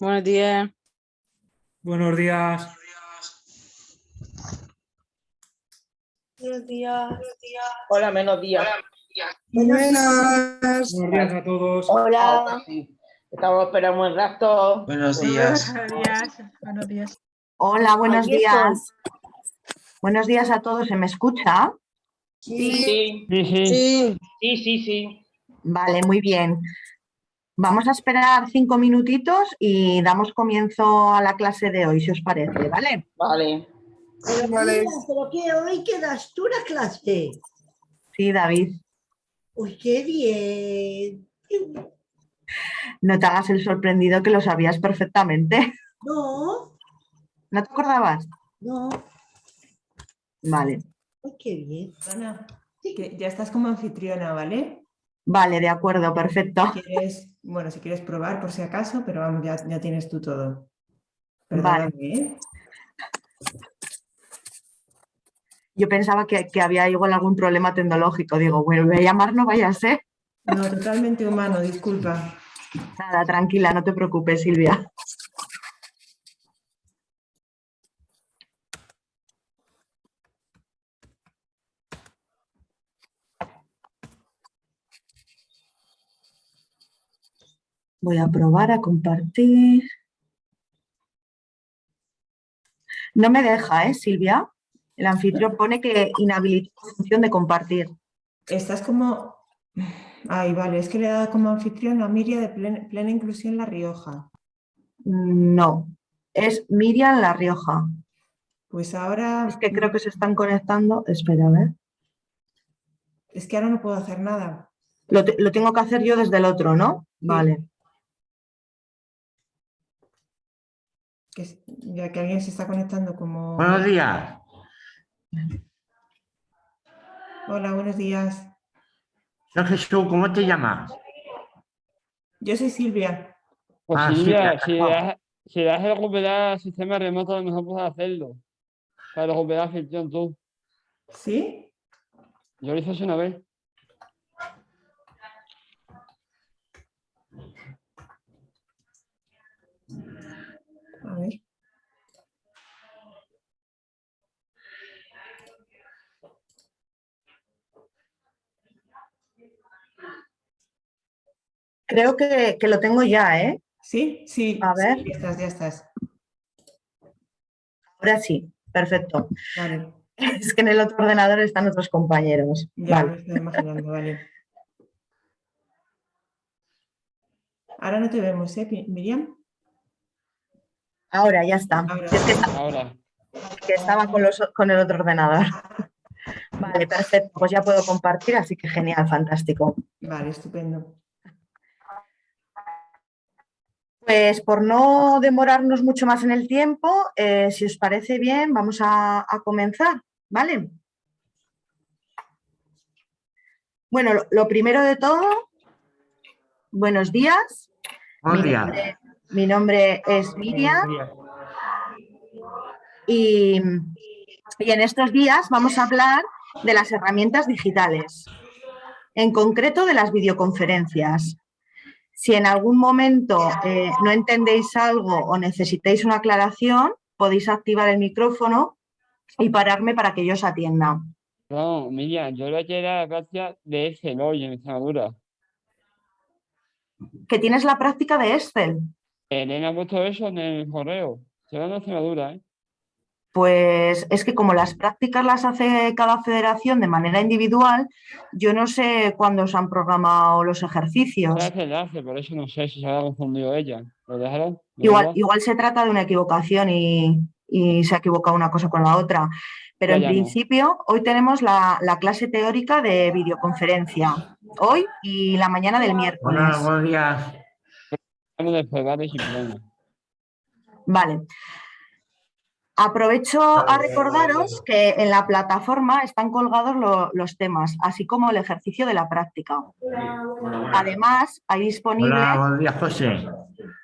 Buenos días. Buenos días. Buenos días. Hola, menos días. Buenas. Buenos días a todos. Hola. Estamos esperando un rato. Buenos días. Buenos días. Buenos días. Hola, buenos días. Buenos días a todos. ¿Se me escucha? Sí, sí, Sí, sí. Sí. sí, sí, sí. Vale, muy bien. Vamos a esperar cinco minutitos y damos comienzo a la clase de hoy, si os parece, ¿vale? Vale. Vale. Mira, pero que hoy quedas tú la clase. Sí, David, Uy, qué bien. no te hagas el sorprendido que lo sabías perfectamente. No, ¿No te acordabas? no. Vale, Uy, qué bien. Ana, que ya estás como anfitriona, ¿vale? Vale, de acuerdo, perfecto. ¿Quieres, bueno, si quieres probar por si acaso, pero vamos, ya, ya tienes tú todo. Vale. Perdóname, ¿eh? Yo pensaba que, que había igual algún problema tecnológico. Digo, bueno, voy a llamar, no vaya a ser. No, totalmente humano, disculpa. Nada, tranquila, no te preocupes, Silvia. Voy a probar a compartir. No me deja, ¿eh, Silvia? El anfitrión pone que inhabilita la función de compartir. Estás como... Ay, vale, es que le he dado como anfitrión a Miria de Plen- Plena Inclusión La Rioja. No, es Miriam La Rioja. Pues ahora... Es que creo que se están conectando. Espera, a ver. Es que ahora no puedo hacer nada. Lo, te- lo tengo que hacer yo desde el otro, ¿no? Vale. Que ya que alguien se está conectando como... Buenos días. Hola, buenos días. Soy Jesús, ¿cómo te llamas? Yo soy Silvia. Pues Ah, Silvia, si claro. das, si das el recuperar el sistema remoto, a lo mejor puedes hacerlo. Para recuperar ficción tú. ¿Sí? Yo lo hice hace una vez. A ver. Creo que, que lo tengo ya, ¿eh? ¿Sí? Sí. A ver. sí, ya estás, ya estás. Ahora sí, perfecto. Vale. Es que en el otro ordenador están otros compañeros. Ya Vale. me estoy imaginando, vale. Ahora no te vemos, ¿eh, Miriam? Ahora ya está. Ahora. Es que, esta- Ahora. que estaba con, los, con el otro ordenador. Vale, perfecto. Pues ya puedo compartir, así que genial, fantástico. Vale, estupendo. Pues por no demorarnos mucho más en el tiempo, eh, si os parece bien, vamos a, a comenzar, ¿vale? Bueno, lo, lo primero de todo, buenos días. Buenos Mi días. Mi nombre es Miriam y, y en estos días vamos a hablar de las herramientas digitales, en concreto de las videoconferencias. Si en algún momento eh, no entendéis algo o necesitáis una aclaración, podéis activar el micrófono y pararme para que yo os atienda. No, Miriam, yo lo que era la práctica de Excel hoy en Extremadura. Que tienes la práctica de Excel. Elena ha puesto eso en el correo. Se va en Extremadura, ¿eh? Pues es que como las prácticas las hace cada federación de manera individual, yo no sé cuándo se han programado los ejercicios. Se hace enlace, por eso no sé si se habrá confundido ella. ¿Lo dejaron? ¿De Igual, igual se trata de una equivocación y, y se ha equivocado una cosa con la otra. Pero en no. principio, hoy tenemos la, la clase teórica de videoconferencia. Hoy y la mañana del miércoles. Hola, buenos días. ¿Vale? Sin problema. Vale. Aprovecho a recordaros que en la plataforma están colgados lo- los temas, así como el ejercicio de la práctica. Además, hay disponible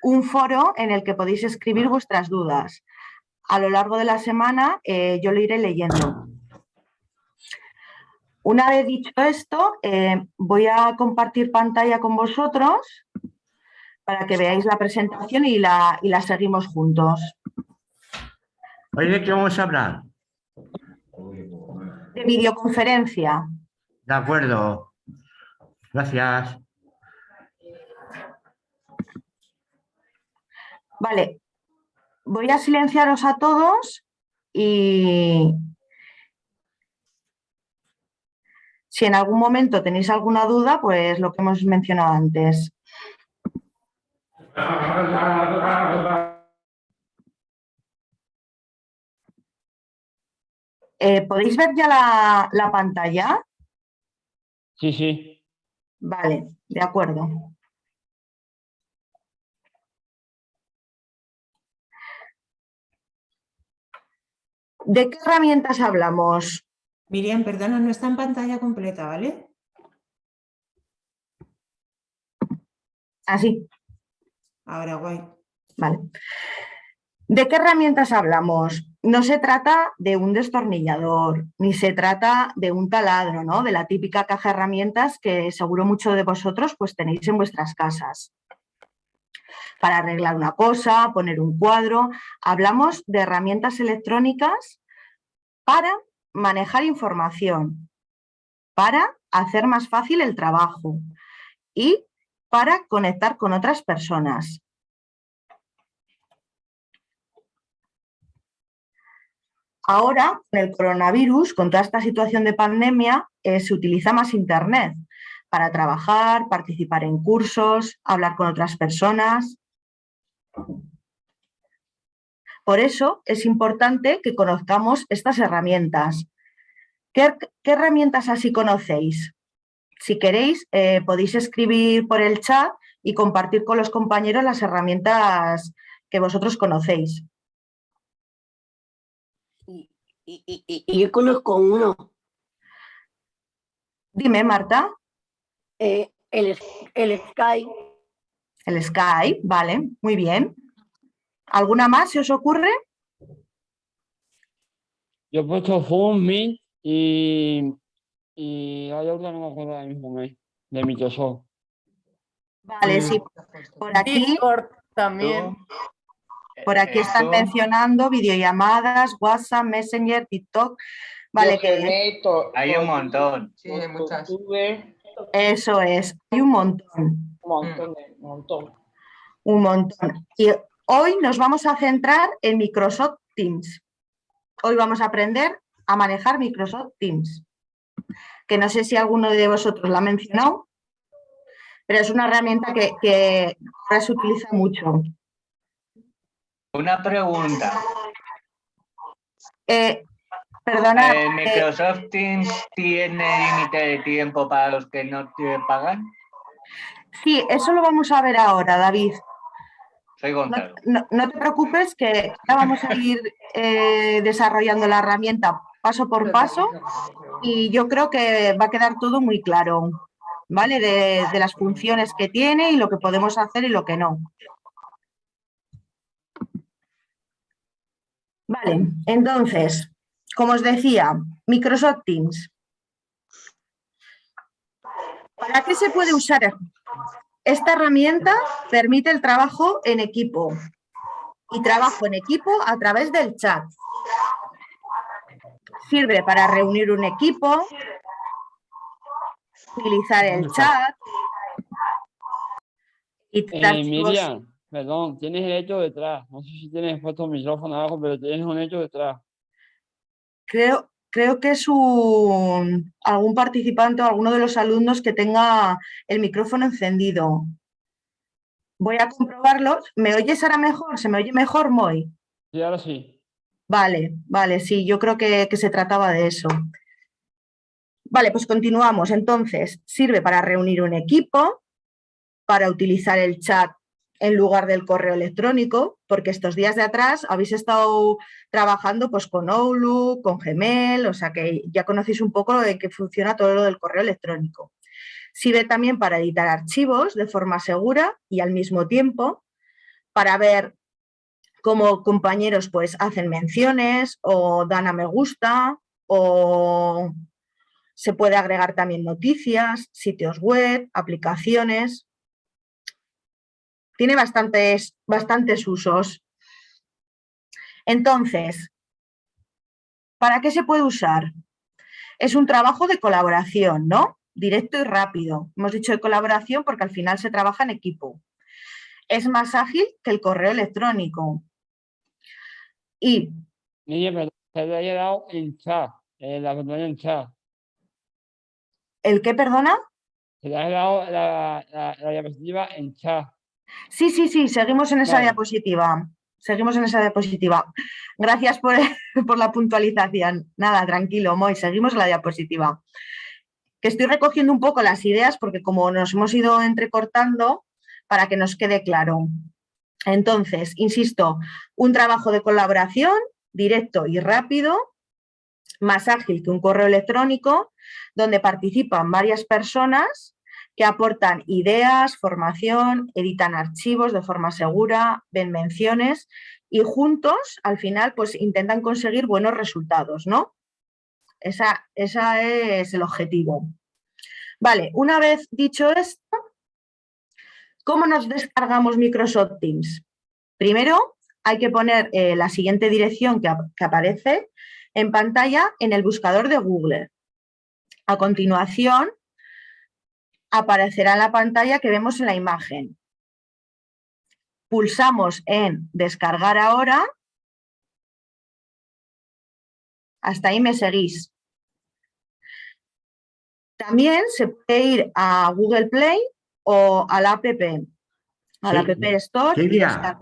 un foro en el que podéis escribir vuestras dudas. A lo largo de la semana eh, yo lo iré leyendo. Una vez dicho esto, eh, voy a compartir pantalla con vosotros para que veáis la presentación y la, y la seguimos juntos. ¿Hoy de qué vamos a hablar? De videoconferencia. De acuerdo. Gracias. Vale, voy a silenciaros a todos y si en algún momento tenéis alguna duda, pues lo que hemos mencionado antes. Eh, ¿Podéis ver ya la, la pantalla? Sí, sí. Vale, de acuerdo. ¿De qué herramientas hablamos? Miriam, perdona, no está en pantalla completa, ¿vale? Así, Ahora, guay. vale. ¿De qué herramientas hablamos? No se trata de un destornillador, ni se trata de un taladro, ¿no? De la típica caja de herramientas que seguro muchos de vosotros pues tenéis en vuestras casas. Para arreglar una cosa, poner un cuadro. Hablamos de herramientas electrónicas para manejar información, para hacer más fácil el trabajo y para conectar con otras personas. Ahora, con el coronavirus, con toda esta situación de pandemia, eh, se utiliza más Internet para trabajar, participar en cursos, hablar con otras personas. Por eso es importante que conozcamos estas herramientas. ¿Qué, qué herramientas así conocéis? Si queréis, eh, podéis escribir por el chat y compartir con los compañeros las herramientas que vosotros conocéis. Y, y- y- y yo conozco uno, Dime, Marta, eh, el, el Sky, el Skype, vale, muy bien. ¿Alguna más se os ocurre? Yo he puesto Zoom, Meet y, y hay otra, no me acuerdo ahora mismo, de Microsoft. Vale, sí, por aquí, Discord también. por aquí están mencionando videollamadas, WhatsApp, Messenger, TikTok. Vale, que Hay un montón. Sí, hay muchas. Eso es, hay un montón. Un montón, un montón. Un montón. Y hoy nos vamos a centrar en Microsoft Teams. Hoy vamos a aprender a manejar Microsoft Teams. Que no sé si alguno de vosotros la ha mencionado, pero es una herramienta que, que ahora se utiliza mucho. Una pregunta. Eh, perdona, ¿El eh, Microsoft Teams tiene límite de tiempo para los que no te pagan? sí, eso lo vamos a ver ahora, David. Soy No, Gonzalo. no- no te preocupes que ya vamos a ir eh, desarrollando la herramienta paso por paso y yo creo que va a quedar todo muy claro, ¿vale? De, de las funciones que tiene y lo que podemos hacer y lo que no. Vale, entonces, como os decía, Microsoft Teams. ¿Para qué se puede usar? Esta herramienta permite el trabajo en equipo y trabajo en equipo a través del chat. Sirve para reunir un equipo, utilizar el chat y Eh, Miriam, perdón, tienes el hecho detrás. No sé si tienes puesto el micrófono abajo, pero tienes un hecho detrás. creo, creo que es un, algún participante o alguno de los alumnos que tenga el micrófono encendido. Voy a comprobarlo. ¿Me oyes ahora mejor? ¿Se me oye mejor, Moy? Sí, ahora sí. Vale, vale, sí, yo creo que, que se trataba de eso. Vale, pues continuamos. Entonces, sirve para reunir un equipo, para utilizar el chat en lugar del correo electrónico, porque estos días de atrás habéis estado trabajando pues, con Outlook, con Gmail, o sea que ya conocéis un poco de qué funciona todo lo del correo electrónico. Sirve también para editar archivos de forma segura y al mismo tiempo para ver cómo compañeros pues hacen menciones o dan a me gusta o se puede agregar también noticias, sitios web, aplicaciones. Tiene bastantes, bastantes usos. Entonces, ¿para qué se puede usar? Es un trabajo de colaboración, ¿no? Directo y rápido. Hemos dicho de colaboración porque al final se trabaja en equipo. Es más ágil que el correo electrónico. Y Niña, pero se le haya dado en chat, eh, la pantalla en chat. ¿el qué, perdona? Se le ha dado la, la, la diapositiva en chat. Sí, sí, sí, seguimos en esa Vale. diapositiva. Seguimos en esa diapositiva. Gracias por, por la puntualización. Nada, tranquilo, Moy, seguimos en la diapositiva. Que estoy recogiendo un poco las ideas porque como nos hemos ido entrecortando, para que nos quede claro. Entonces, insisto, un trabajo de colaboración directo y rápido, más ágil que un correo electrónico, donde participan varias personas que aportan ideas, formación, editan archivos de forma segura, ven menciones y juntos al final pues intentan conseguir buenos resultados, ¿no? Esa, esa es el objetivo. Vale, una vez dicho esto, ¿cómo nos descargamos Microsoft Teams? Primero hay que poner eh, la siguiente dirección que, ap- que aparece en pantalla en el buscador de Google. A continuación, aparecerá la pantalla que vemos en la imagen. Pulsamos en descargar ahora. Hasta ahí me seguís. También se puede ir a Google Play o a la app, a la Sí. app Store. Silvia.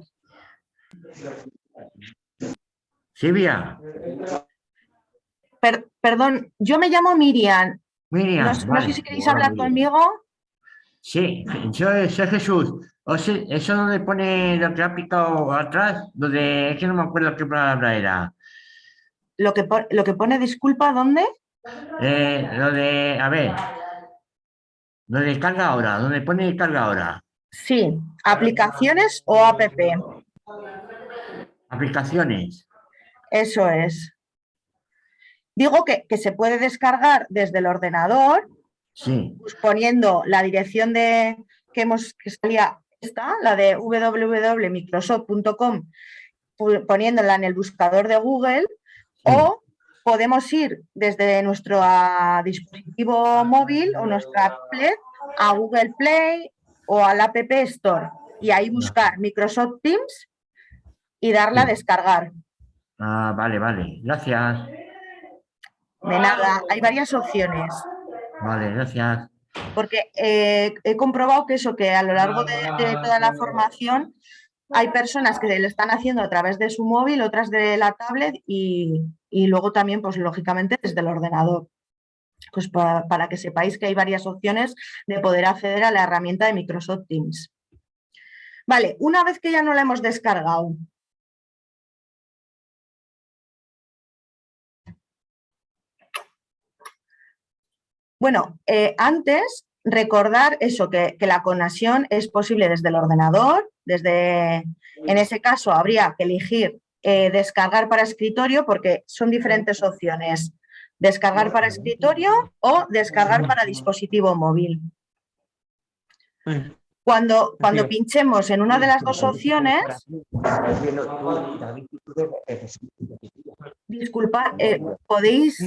Silvia, Per- perdón, yo me llamo Miriam. Miriam. No, sé si queréis hablar conmigo. Sí, yo soy Jesús. O sea, eso donde pone lo que ha picado atrás, donde es que no me acuerdo qué palabra era. Lo que, lo que pone disculpa, ¿dónde? Eh, lo de, a ver, lo de carga ahora, donde pone carga ahora. Sí, aplicaciones o app. Aplicaciones. Eso es. Digo que, que se puede descargar desde el ordenador, Sí, pues, poniendo la dirección de que hemos que salía esta, la de www.microsoft.com, poniéndola en el buscador de Google, o podemos ir desde nuestro ah, dispositivo móvil o nuestra tablet a Google Play o al App Store y ahí buscar Microsoft Teams y darle a descargar. ah, vale, vale. Gracias. De nada, hay varias opciones. Vale, gracias. Porque eh, he comprobado que eso, que a lo largo de, de toda la formación hay personas que lo están haciendo a través de su móvil, otras de la tablet y, luego también, pues lógicamente, desde el ordenador. Pues pa- para que sepáis que hay varias opciones de poder acceder a la herramienta de Microsoft Teams. Vale, una vez que ya no la hemos descargado, Bueno, eh, antes recordar eso, que, que la conexión es posible desde el ordenador, desde, en ese caso habría que elegir eh, descargar para escritorio porque son diferentes opciones, descargar para escritorio o descargar para dispositivo móvil. Cuando, cuando pinchemos en una de las dos opciones, disculpa, eh, podéis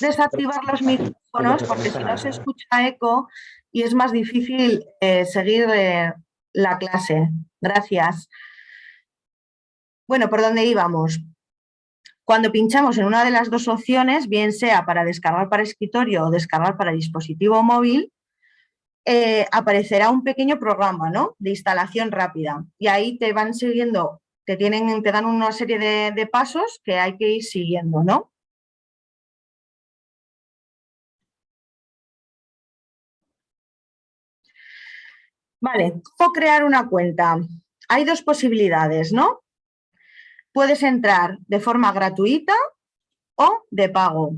desactivar los micrófonos porque si no se escucha eco y es más difícil eh, seguir eh, la clase. Gracias. Bueno, ¿por dónde íbamos? Cuando pinchamos en una de las dos opciones, bien sea para descargar para escritorio o descargar para dispositivo móvil, eh, aparecerá un pequeño programa ¿no? de instalación rápida y ahí te van siguiendo, te, tienen, te dan una serie de, de pasos que hay que ir siguiendo, ¿no? Vale, ¿cómo crear una cuenta? Hay dos posibilidades, ¿no? Puedes entrar de forma gratuita o de pago.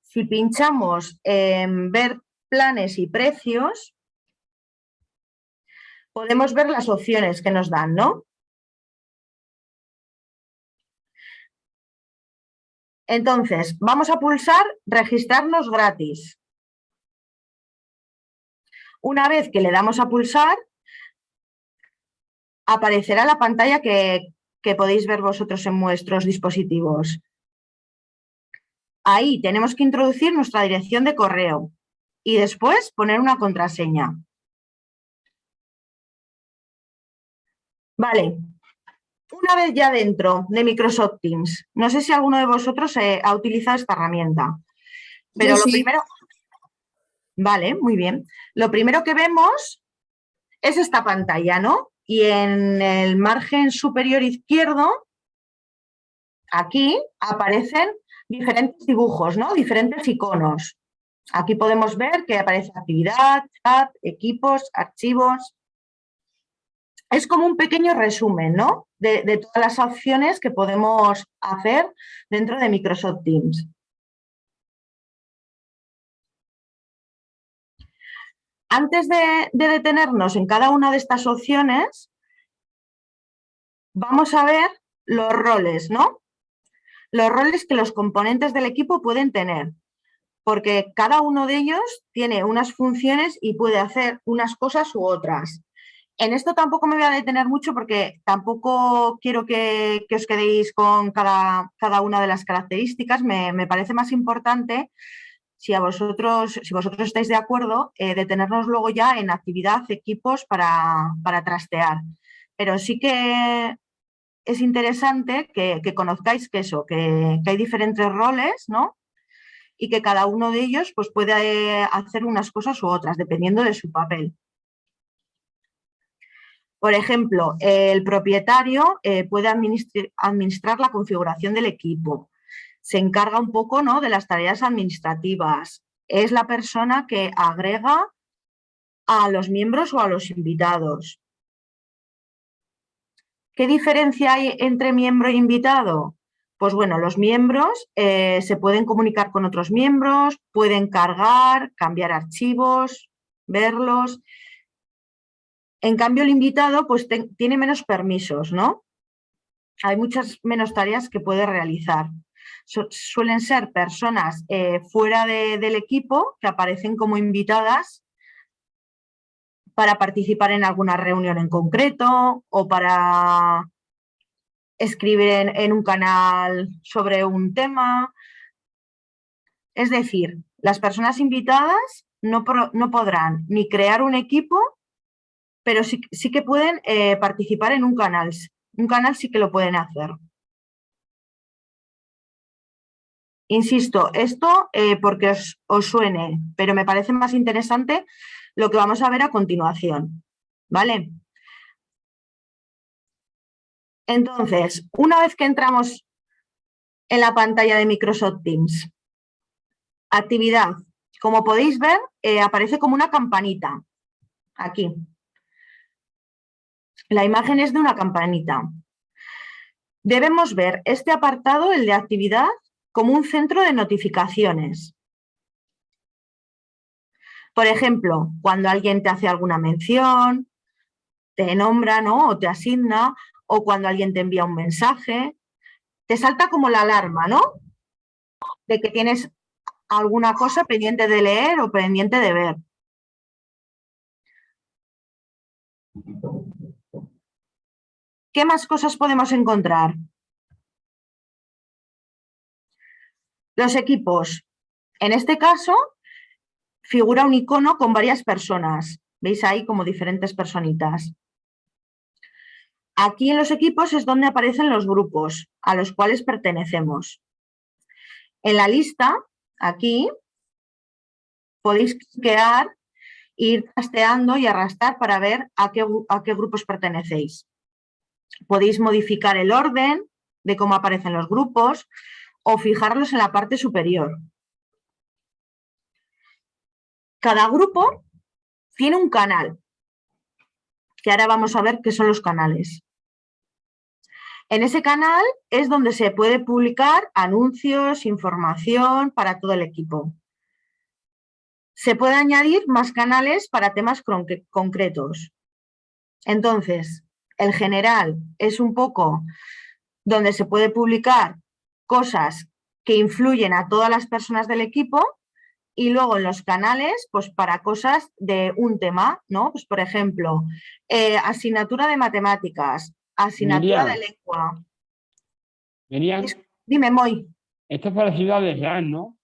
Si pinchamos en ver planes y precios, podemos ver las opciones que nos dan, ¿no? Entonces, vamos a pulsar registrarnos gratis. Una vez que le damos a pulsar, aparecerá la pantalla que, que podéis ver vosotros en vuestros dispositivos. Ahí tenemos que introducir nuestra dirección de correo y después poner una contraseña. Vale, una vez ya dentro de Microsoft Teams, no sé si alguno de vosotros eh, ha utilizado esta herramienta, pero Yo lo sí. primero... Vale, muy bien. Lo primero que vemos es esta pantalla, ¿no? Y en el margen superior izquierdo, aquí aparecen diferentes dibujos, ¿no? Diferentes iconos. Aquí podemos ver que aparece actividad, chat, equipos, archivos. Es como un pequeño resumen, ¿no? De, de todas las opciones que podemos hacer dentro de Microsoft Teams. Antes de, de detenernos en cada una de estas opciones, vamos a ver los roles, ¿no? Los roles que los componentes del equipo pueden tener, porque cada uno de ellos tiene unas funciones y puede hacer unas cosas u otras. En esto tampoco me voy a detener mucho porque tampoco quiero que, os quedéis con cada, una de las características. Me, parece más importante, si, a vosotros, si vosotros estáis de acuerdo, eh, detenernos luego ya en actividad, equipos para, para trastear. Pero sí que es interesante que, conozcáis que eso, que, hay diferentes roles, ¿no? Y que cada uno de ellos pues, puede hacer unas cosas u otras, dependiendo de su papel. Por ejemplo, el propietario eh, puede administrar, la configuración del equipo. Se encarga un poco ¿no? de las tareas administrativas. Es la persona que agrega a los miembros o a los invitados. ¿Qué diferencia hay entre miembro e invitado? Pues bueno, los miembros eh, se pueden comunicar con otros miembros, pueden cargar, cambiar archivos, verlos. En cambio, el invitado pues, tiene menos permisos, ¿no? Hay muchas menos tareas que puede realizar. Su, suelen ser personas eh, fuera de, del equipo que aparecen como invitadas para participar en alguna reunión en concreto o para escribir en, un canal sobre un tema. Es decir, las personas invitadas no, no podrán ni crear un equipo pero sí, sí que pueden eh, participar en un canal. Un canal sí que lo pueden hacer. Insisto, esto eh, porque os, suene, pero me parece más interesante lo que vamos a ver a continuación. ¿Vale? Entonces, una vez que entramos en la pantalla de Microsoft Teams, actividad, como podéis ver, eh, aparece como una campanita, aquí. La imagen es de una campanita. Debemos ver este apartado, el de actividad, como un centro de notificaciones. Por ejemplo, cuando alguien te hace alguna mención, te nombra ¿no? o te asigna, o cuando alguien te envía un mensaje, te salta como la alarma, ¿no? De que tienes alguna cosa pendiente de leer o pendiente de ver. ¿Qué más cosas podemos encontrar? Los equipos. En este caso, figura un icono con varias personas. ¿Veis ahí como diferentes personitas? Aquí en los equipos es donde aparecen los grupos a los cuales pertenecemos. En la lista, aquí, podéis cliquear, ir trasteando y arrastrar para ver a qué, a qué grupos pertenecéis. Podéis modificar el orden de cómo aparecen los grupos o fijarlos en la parte superior. Cada grupo tiene un canal, que ahora vamos a ver qué son los canales. En ese canal es donde se puede publicar anuncios, información para todo el equipo. Se puede añadir más canales para temas concretos. Entonces, el general es un poco donde se puede publicar cosas que influyen a todas las personas del equipo y luego en los canales, pues para cosas de un tema, ¿no? Pues por ejemplo, eh, asignatura de matemáticas, asignatura de lengua. Miriam, Dime, Moy, esto es parecido al slam, ¿no?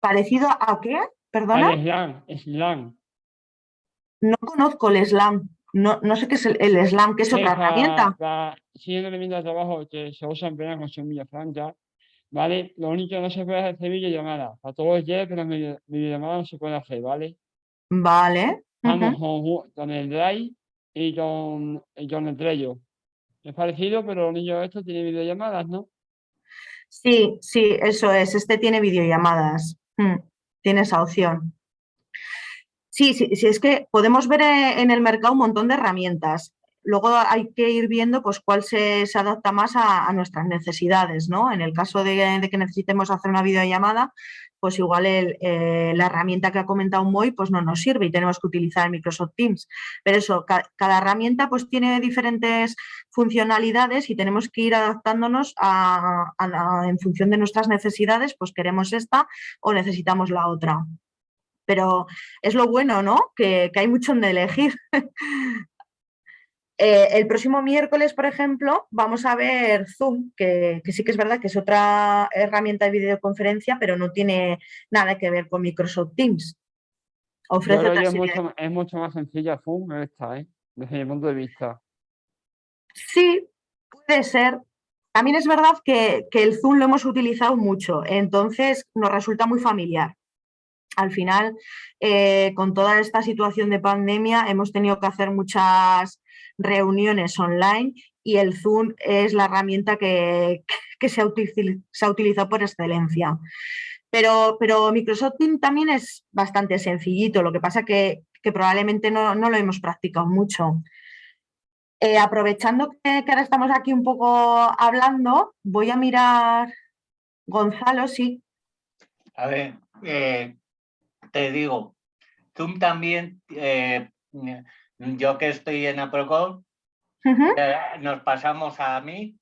¿parecido a qué? ¿Perdona? Al. No conozco el slam. No, no sé qué es el, el slam, que es otra herramienta. la- una herramienta de trabajo que se usa en plena construcción Villafranca, ¿vale? Lo único que no se puede hacer videollamada. Para todos los pero video- videollamada no se puede hacer, ¿vale? Vale. Vamos ujú. con, con el Drive y con, y con el Trello. Es parecido, pero lo único esto tiene videollamadas, ¿no? Sí, sí, eso es. Este tiene videollamadas. Mm, tiene esa opción. Sí, sí, sí, es que podemos ver eh, en el mercado un montón de herramientas. Luego hay que ir viendo pues, cuál se, adapta más a, nuestras necesidades, ¿no? En el caso de, que necesitemos hacer una videollamada, pues igual eh, la herramienta que ha comentado Moy pues no nos sirve y tenemos que utilizar Microsoft Teams. Pero eso, ca- cada herramienta pues tiene diferentes funcionalidades y tenemos que ir adaptándonos a, en función de nuestras necesidades, pues queremos esta o necesitamos la otra. Pero es lo bueno, ¿no? Que, que hay mucho donde elegir. Eh, el próximo miércoles, por ejemplo, vamos a ver Zoom, que, que sí que es verdad que es otra herramienta de videoconferencia, pero no tiene nada que ver con Microsoft Teams. Ofrece otra de- es mucho más sencilla Zoom esta, ¿eh? Desde mi punto de vista. Sí, puede ser. También es verdad que, que el Zoom lo hemos utilizado mucho, entonces nos resulta muy familiar. Al final, eh, con toda esta situación de pandemia, hemos tenido que hacer muchas reuniones online y el Zoom es la herramienta que, se, ha utilizado por excelencia. Pero, pero Microsoft Teams también es bastante sencillito, lo que pasa que, que probablemente no, lo hemos practicado mucho. Eh, aprovechando que, que ahora estamos aquí un poco hablando, voy a mirar, Gonzalo, sí. A ver, eh, te digo, Zoom también, eh, yo que estoy en Aprocol, eh, nos pasamos a mí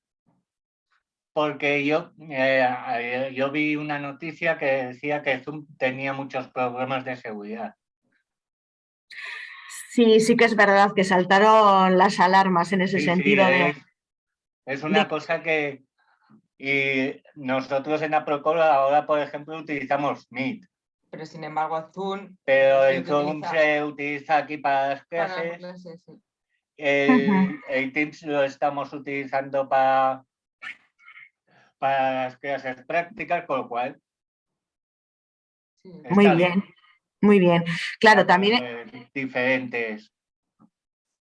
porque yo, eh, yo vi una noticia que decía que Zoom tenía muchos problemas de seguridad. Sí, sí que es verdad que saltaron las alarmas en ese Sí, sentido es, es una de- cosa que y nosotros en Aprocol ahora, por ejemplo, utilizamos Meet, Pero sin embargo, Zoom pero el Zoom utiliza se utiliza aquí para las para las clases. clases, sí. El, el Teams lo estamos utilizando para, para las clases prácticas, con lo cual. Sí. Muy bien, muy bien. Claro, también... diferentes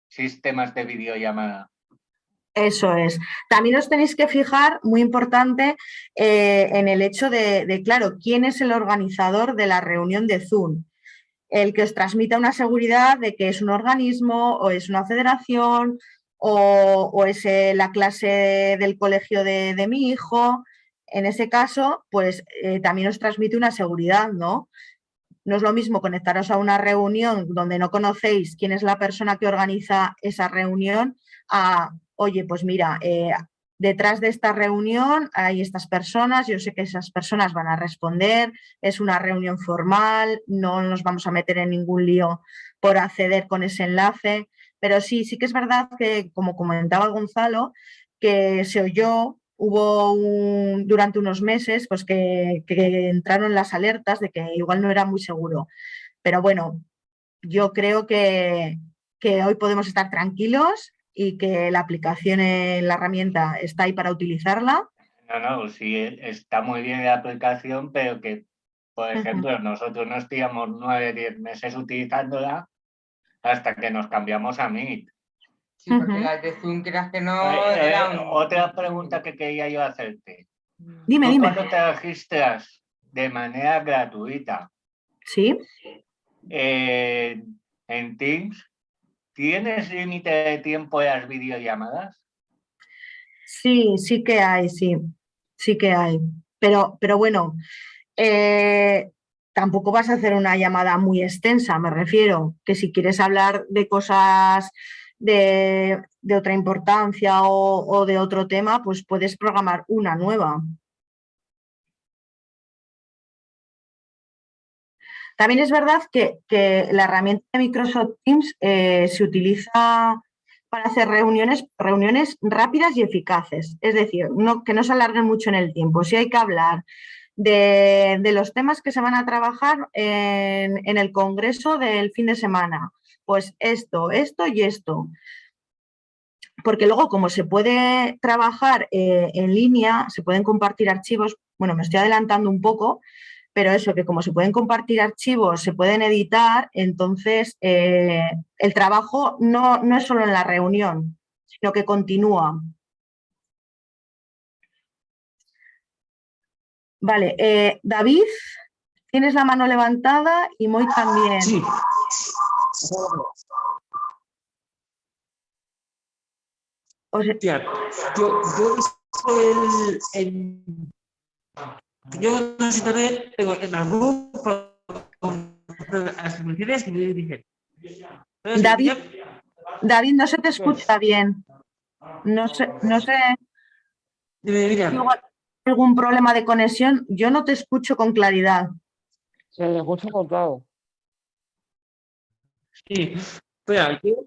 sistemas de videollamada. Eso es. También os tenéis que fijar, muy importante, eh, en el hecho de, claro, quién es el organizador de la reunión de Zoom. El que os transmita una seguridad de que es un organismo o es una federación o, es eh, la clase del colegio de, de mi hijo. En ese caso, pues eh, también os transmite una seguridad, ¿no? No es lo mismo conectaros a una reunión donde no conocéis quién es la persona que organiza esa reunión a, oye, pues mira, eh, detrás de esta reunión hay estas personas, yo sé que esas personas van a responder, es una reunión formal, no nos vamos a meter en ningún lío por acceder con ese enlace, pero sí, sí que es verdad que, como comentaba Gonzalo, que se oyó hubo un, durante unos meses pues que, que, entraron las alertas de que igual no era muy seguro. Pero bueno, yo creo que, que hoy podemos estar tranquilos y que la aplicación, la herramienta está ahí para utilizarla. No, no, sí, está muy bien la aplicación, pero que, por ejemplo, uh -huh. nosotros nos tiramos nueve, diez meses utilizándola hasta que nos cambiamos a Meet. Sí, porque uh -huh. las de Zoom, creas que no. Eh, eh. Otra pregunta que quería yo hacerte. Dime, ¿Tú dime. Cuando te registras de manera gratuita Sí. eh, en Teams, ¿tienes límite de tiempo de las videollamadas? Sí, sí que hay, sí. Sí que hay. Pero, pero bueno, eh, tampoco vas a hacer una llamada muy extensa, me refiero, que si quieres hablar de cosas de, de otra importancia o, o, de otro tema, pues puedes programar una nueva. También es verdad que, la herramienta de Microsoft Teams eh, se utiliza para hacer reuniones, reuniones rápidas y eficaces. Es decir, que no se alarguen mucho en el tiempo. Si hay que hablar de, los temas que se van a trabajar en, en el congreso del fin de semana, pues esto, esto y esto porque luego como se puede trabajar eh, en línea, se pueden compartir archivos, bueno, me estoy adelantando un poco, pero eso, que como se pueden compartir archivos, se pueden editar, entonces eh, el trabajo no, no es solo en la reunión, sino que continúa. Vale, eh, David, tienes la mano levantada y Moy también. Sí. O sea, Hostia, yo, yo el, el, yo no sé también, tengo en la grupo con las que me dicen. David, David, no se te escucha bien. No sé, no sé. Dime, mira. si igual hay algún problema de conexión. Yo no te escucho con claridad. Se le escucha cortado. Sí, espera, yo,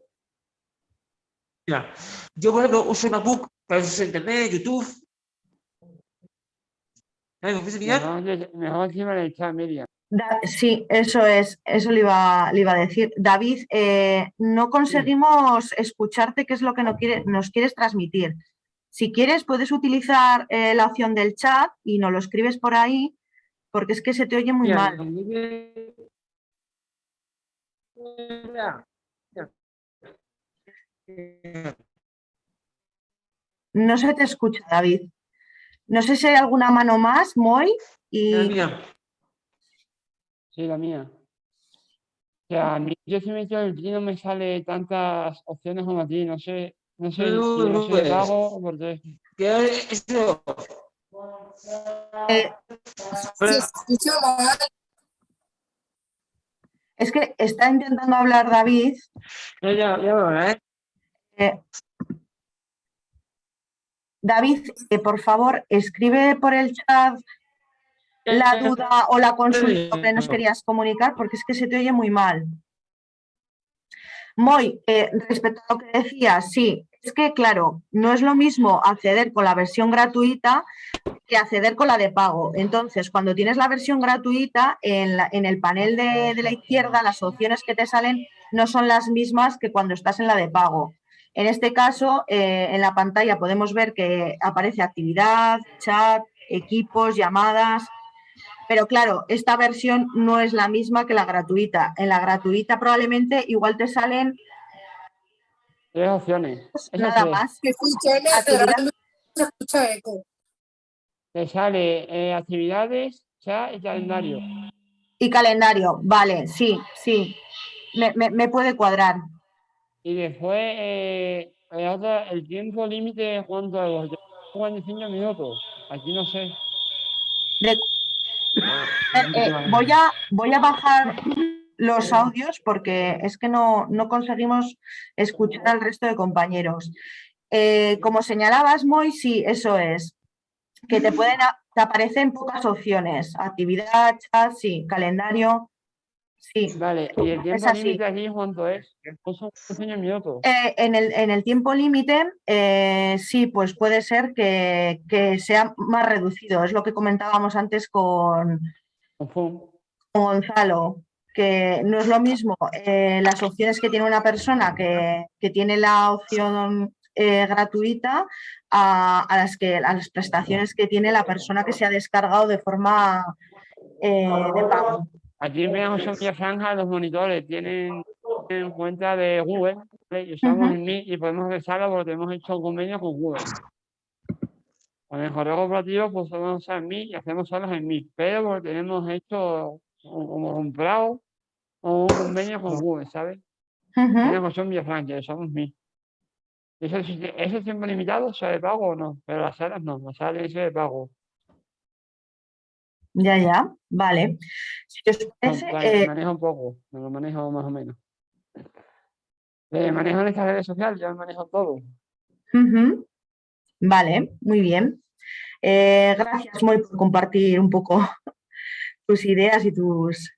mira, yo por ejemplo uso MacBook para internet, YouTube. ¿Sabes? ¿Me puedes enseñar? Mejor, encima en el chat, Miriam. Da- sí, eso es, eso le iba, le iba a decir. David, eh, no conseguimos escucharte qué es lo que no quiere, nos quieres transmitir. Si quieres, puedes utilizar eh, la opción del chat y nos lo escribes por ahí, porque es que se te oye muy Mira, mal. No se te escucha, David. No sé si hay alguna mano más, Moy, y Mira, Sí, la mía. O sea, a mí, yo si me meto en el Play no me sale tantas opciones como a ti, no sé, no sé No, si no no soy de puedes. pago o por qué. que eso. eh, Se escucha mal. es que está intentando hablar David. Ya, ya, ya, ¿eh? Eh, David, eh, por favor, escribe por el chat la duda o la consulta que nos querías comunicar, porque es que se te oye muy mal. Moy, eh, respecto a lo que decías, sí, es que claro, no es lo mismo acceder con la versión gratuita que acceder con la de pago. Entonces, cuando tienes la versión gratuita, en, la- en el panel de, de la izquierda, las opciones que te salen no son las mismas que cuando estás en la de pago. En este caso, eh, en la pantalla podemos ver que aparece actividad, chat, equipos, llamadas. Pero claro, esta versión no es la misma que la gratuita. En la gratuita probablemente igual te salen Tres opciones. Esas nada tres. más. Se escucha eco. Te sale eh, actividades, chat y calendario. Y calendario, vale, sí, sí. Me, me- me puede cuadrar. Y después, eh, el, otro- el tiempo límite, ¿cuánto es? Yo 45 minutos. Aquí no sé. De- Eh, eh, voy, a, voy a bajar los audios porque es que no, no conseguimos escuchar al resto de compañeros. Eh, como señalabas, Moy, sí, eso es. Que te pueden a- te aparecen pocas opciones. Actividad, chat, sí, calendario. Sí. Vale, y el tiempo límite aquí, ¿cuánto es? Son 15 minutos. Eh, en, el, en el tiempo límite, eh, sí, pues puede ser que, que sea más reducido. Es lo que comentábamos antes con, con Gonzalo, que no es lo mismo eh, las opciones que tiene una persona que, que tiene la opción eh, gratuita a, a las que, a las prestaciones que tiene la persona que se ha descargado de forma de pago. Aquí en María Franja los monitores tienen, tienen cuenta de Google ¿vale? y usamos Ujú. el Meet y podemos rezarlo porque hemos hecho un convenio con Google. Con el correo corporativo pues podemos usar Meet y hacemos salas en Meet, pero porque tenemos hecho como comprado un convenio con Google, ¿sabes? Ujú. Villa José María Franja, usamos Meet. ¿Eso, ¿Eso es tiempo limitado? ¿Se de pago o no? Pero las salas no, las salas es de pago. Ya, ya, vale. Si os No, parece, vale, eh, manejo un poco, me lo manejo más o menos. Eh, manejo en estas redes sociales, yo manejo todo. Vale, muy bien. Eh, gracias, Moy, por compartir un poco tus ideas y tus,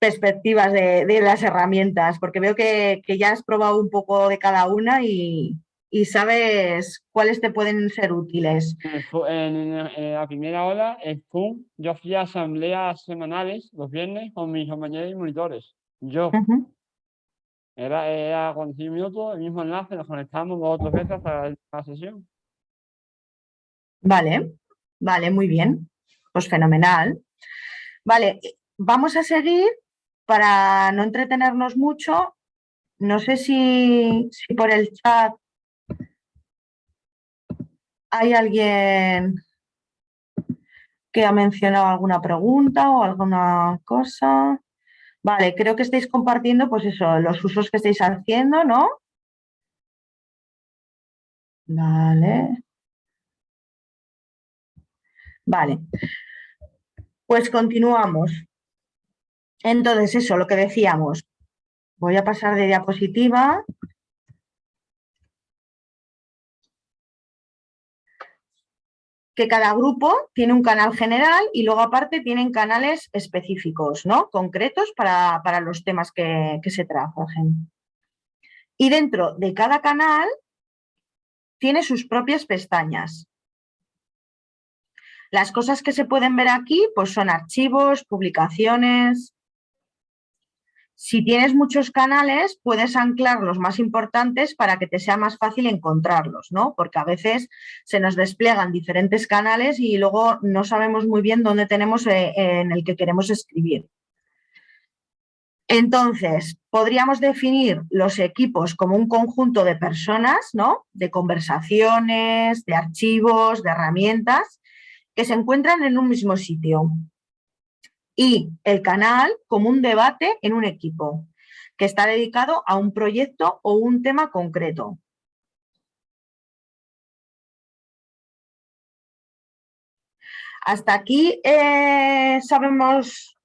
perspectivas de, de las herramientas, porque veo que, que ya has probado un poco de cada una y, y sabes cuáles te pueden ser útiles. En, Zoom- en- la primera hora, en Zoom, yo fui a asambleas semanales los viernes con mis compañeros y monitores. Yo, era, era 45 minutos, el mismo enlace, nos conectamos dos o tres veces hasta la sesión. Vale, vale, muy bien. Pues fenomenal. Vale, eh, vamos a seguir para no entretenernos mucho. No sé si, si por el chat hay alguien que ha mencionado alguna pregunta o alguna cosa. Vale, creo que estáis compartiendo, pues eso, los usos que estáis haciendo, ¿no? Vale. Vale. Pues continuamos. Entonces, eso, lo que decíamos. Voy a pasar de diapositiva. Que cada grupo tiene un canal general y luego aparte tienen canales específicos, ¿no? Concretos para, para los temas que, se trabajen. Y dentro de cada canal tiene sus propias pestañas. Las cosas que se pueden ver aquí pues son archivos, publicaciones. Si tienes muchos canales, puedes anclar los más importantes para que te sea más fácil encontrarlos, ¿no? Porque a veces se nos despliegan diferentes canales y luego no sabemos muy bien dónde tenemos eh, en el que queremos escribir. Entonces, podríamos definir los equipos como un conjunto de personas, ¿no? De conversaciones, de archivos, de herramientas que se encuentran en un mismo sitio. Y el canal como un debate en un equipo, que está dedicado a un proyecto o un tema concreto. Hasta aquí eh, sabemos...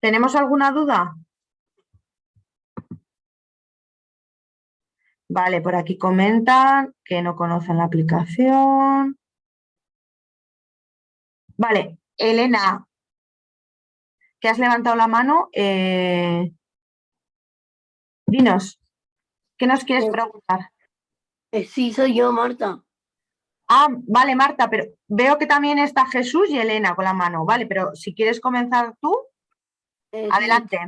¿Tenemos alguna duda? Vale, por aquí comentan que no conocen la aplicación. Vale, Elena, que has levantado la mano, eh, dinos, ¿qué nos quieres Eh, preguntar? Eh, sí, soy yo, Marta. Ah, vale, Marta, pero veo que también está Jesús y Elena con la mano, vale, pero si quieres comenzar tú, Eh, adelante.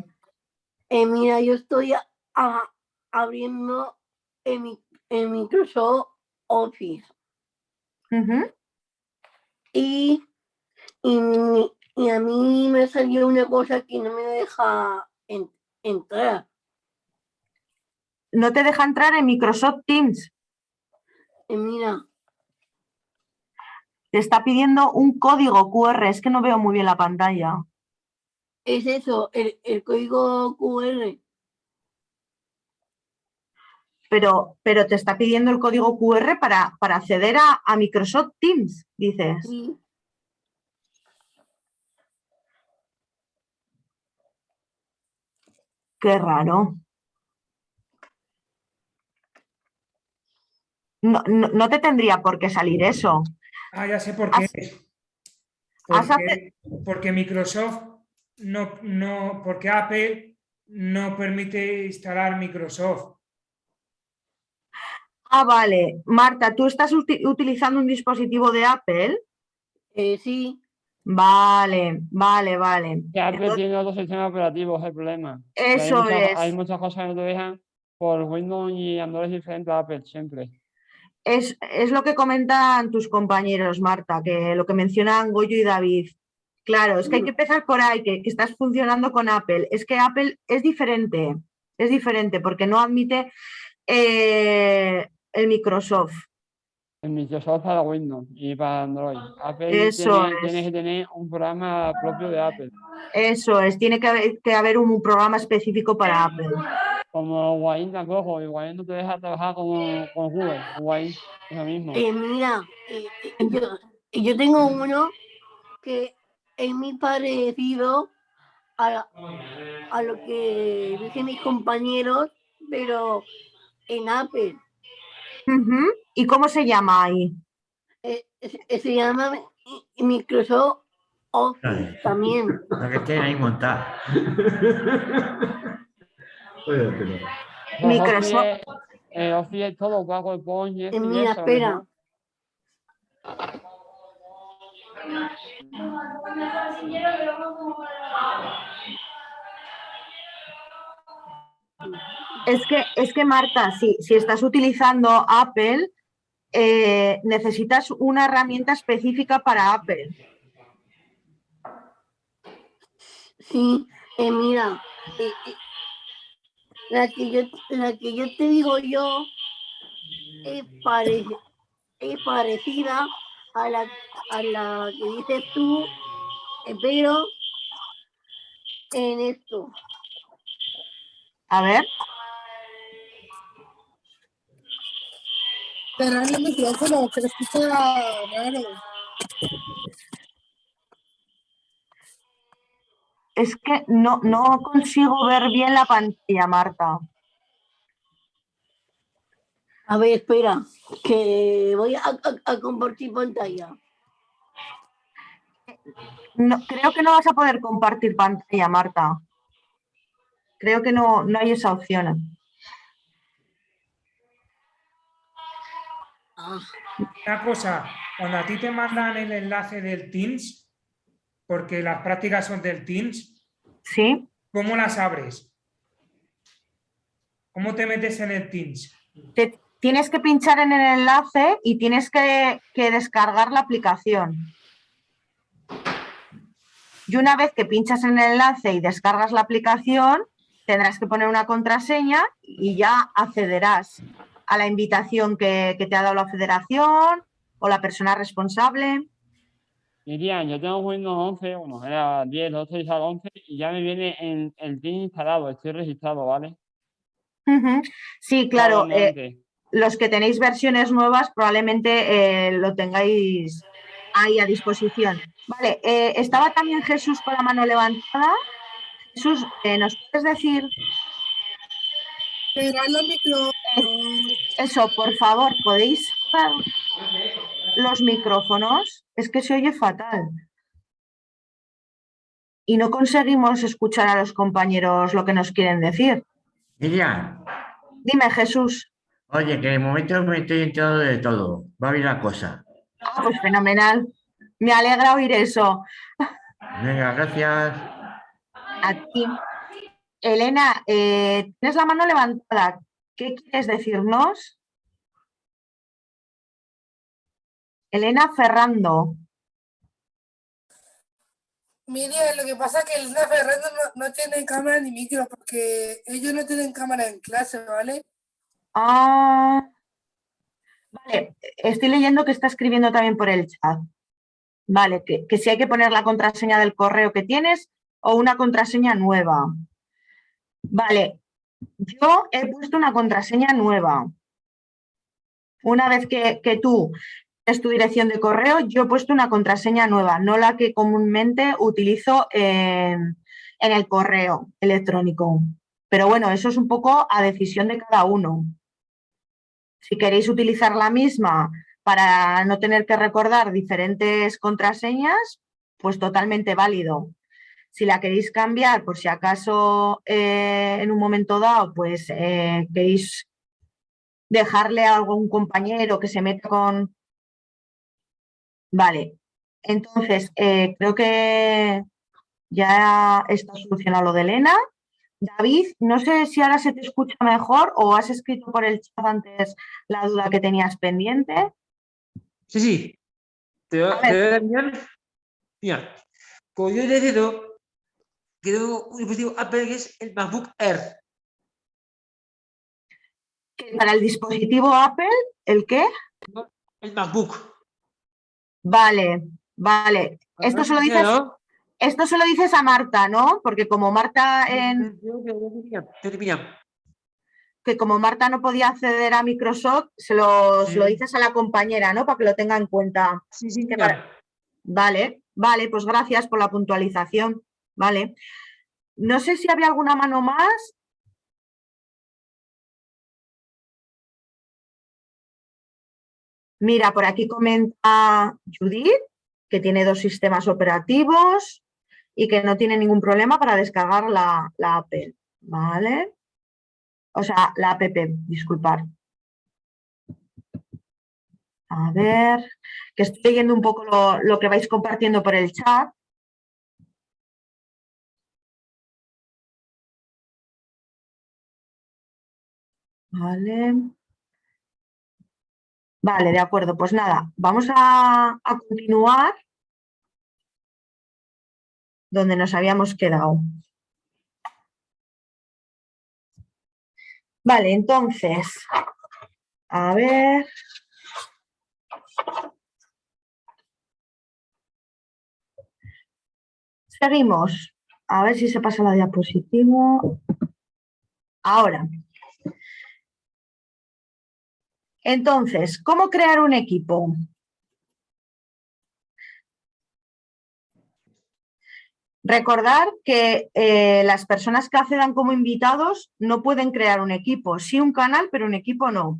Eh, mira, yo estoy a- a- abriendo en, mi, en Microsoft Office y, y, a mí me salió una cosa que no me deja en- entrar. No te deja entrar en Microsoft Teams, Eh, mira, te está pidiendo un código QR, es que no veo muy bien la pantalla. es eso, el, el código QR. Pero, pero te está pidiendo el código QR para, para acceder a, a Microsoft Teams, dices. Sí, Qué raro. No, no, no te tendría por qué salir eso. Ah, ya sé por qué. Has- es. has Porque, porque Microsoft no, no, porque Apple no permite instalar Microsoft. Ah, vale. Marta, ¿tú estás uti- utilizando un dispositivo de Apple? eh, sí, Vale, vale, vale. Que Apple Entonces- tiene otro sistema operativo, es el problema. hay Eso muchas- es. Hay muchas cosas que no te dejan por Windows y Android diferentes a Apple, siempre. Es, es lo que comentan tus compañeros, Marta, que lo que mencionan Goyo y David. Claro, es que hay que empezar por ahí, que, que estás funcionando con Apple. Es que Apple es diferente, es diferente porque no admite eh, el Microsoft. En Microsoft para Windows y para Android. Apple Eso tiene, es. tiene que tener un programa propio de Apple, Eso es, tiene que haber, que haber un programa específico para Apple. como Wine tampoco, y Wine no te deja trabajar con, con Google, Wine es lo mismo. eh, mira, eh, yo, yo tengo uno que es muy parecido a, la- a lo que dicen mis compañeros, pero en Apple. Ujú. ¿Y cómo se llama ahí? Eh, se- se llama Mi- Microsoft Office también. La que tiene ahí montada. Microsoft. Office, eh, Office es todo PowerPoint Eh, mira, espera. Es que, es que Marta, si, si estás utilizando Apple, eh, necesitas una herramienta específica para Apple. Sí, eh, mira, eh, la, que yo, la que yo te digo yo es, pare- es parecida a la, a la que dices tú, pero en esto. A ver, Cerrar el micrófono, que se escucha raro. es que no, no consigo ver bien la pantalla, Marta. A ver, espera, que voy a, a- a compartir pantalla. No, creo que no vas a poder compartir pantalla, Marta. Creo que no, no hay esa opción. Ah, Una cosa, cuando a ti te mandan el enlace del Teams, porque las prácticas son del Teams, ¿Sí? ¿cómo las abres? ¿Cómo te metes en el Teams? Te- tienes que pinchar en el enlace y tienes que, que descargar la aplicación. Y una vez que pinchas en el enlace y descargas la aplicación, tendrás que poner una contraseña y ya accederás a la invitación que, que te ha dado la federación o la persona responsable. Miriam, yo tengo Windows 11, bueno, era 10, 12 y al 11 y ya me viene en el Teams instalado, estoy registrado, ¿vale? Sí, claro. eh, los que tenéis versiones nuevas probablemente eh, lo tengáis ahí a disposición. Vale, eh, estaba también Jesús con la mano levantada. Jesús, eh, ¿nos puedes decir Cerrar el micrófono. Eso, por favor? ¿Podéis los micrófonos? Es que se oye fatal. Y no conseguimos escuchar a los compañeros lo que nos quieren decir. Miriam, Dime, Jesús. oye, que de momento me estoy enterando de todo. Va bien la cosa. Ah, pues fenomenal. Me alegra oír eso. Venga, gracias. A ti. Elena, eh, tienes la mano levantada. ¿Qué quieres decirnos? Elena Ferrando. Miriam, lo que pasa es que Elena Ferrando no, no tiene cámara ni micro porque ellos no tienen cámara en clase, ¿vale? Ah, vale, estoy leyendo que está escribiendo también por el chat. Vale, que, que si hay que poner la contraseña del correo que tienes o una contraseña nueva. Vale, yo he puesto una contraseña nueva. Una vez que, que tú es tu dirección de correo, yo he puesto una contraseña nueva, no la que comúnmente utilizo en, en el correo electrónico. Pero bueno, eso es un poco a decisión de cada uno. Si queréis utilizar la misma para no tener que recordar diferentes contraseñas, pues totalmente válido. Si la queréis cambiar, por si acaso eh, en un momento dado, pues eh, queréis dejarle a algún compañero que se meta con... Vale, entonces eh, creo que ya está solucionado lo de Elena. David, no sé si ahora se te escucha mejor o has escrito por el chat antes la duda que tenías pendiente. Sí, sí. Te voy A a ver. te voy a enviar. Mira, como yo he decidido que tengo un dispositivo Apple que es el MacBook Air. Para el dispositivo Apple, ¿el qué? El MacBook. Vale, vale. Esto se lo dices, esto se lo dices a Marta, ¿no? Porque como Marta en, que como Marta no podía acceder a Microsoft, se lo, se lo dices a la compañera, ¿no? Para que lo tenga en cuenta. Sí, sí, Que mira. para- Vale, vale, pues gracias por la puntualización. Vale. No sé si había alguna mano más. Mira, por aquí comenta Judith que tiene dos sistemas operativos y que no tiene ningún problema para descargar la, la Apple, ¿vale? O sea, la app, disculpar. A ver, que estoy leyendo un poco lo, lo que vais compartiendo por el chat. Vale. Vale, de acuerdo. Pues nada, vamos a, a continuar donde nos habíamos quedado. Vale, entonces, a ver. Seguimos. A ver si se pasa la diapositiva. Ahora. Entonces, ¿cómo crear un equipo? Recordar que eh, las personas que accedan como invitados no pueden crear un equipo, sí un canal, pero un equipo no.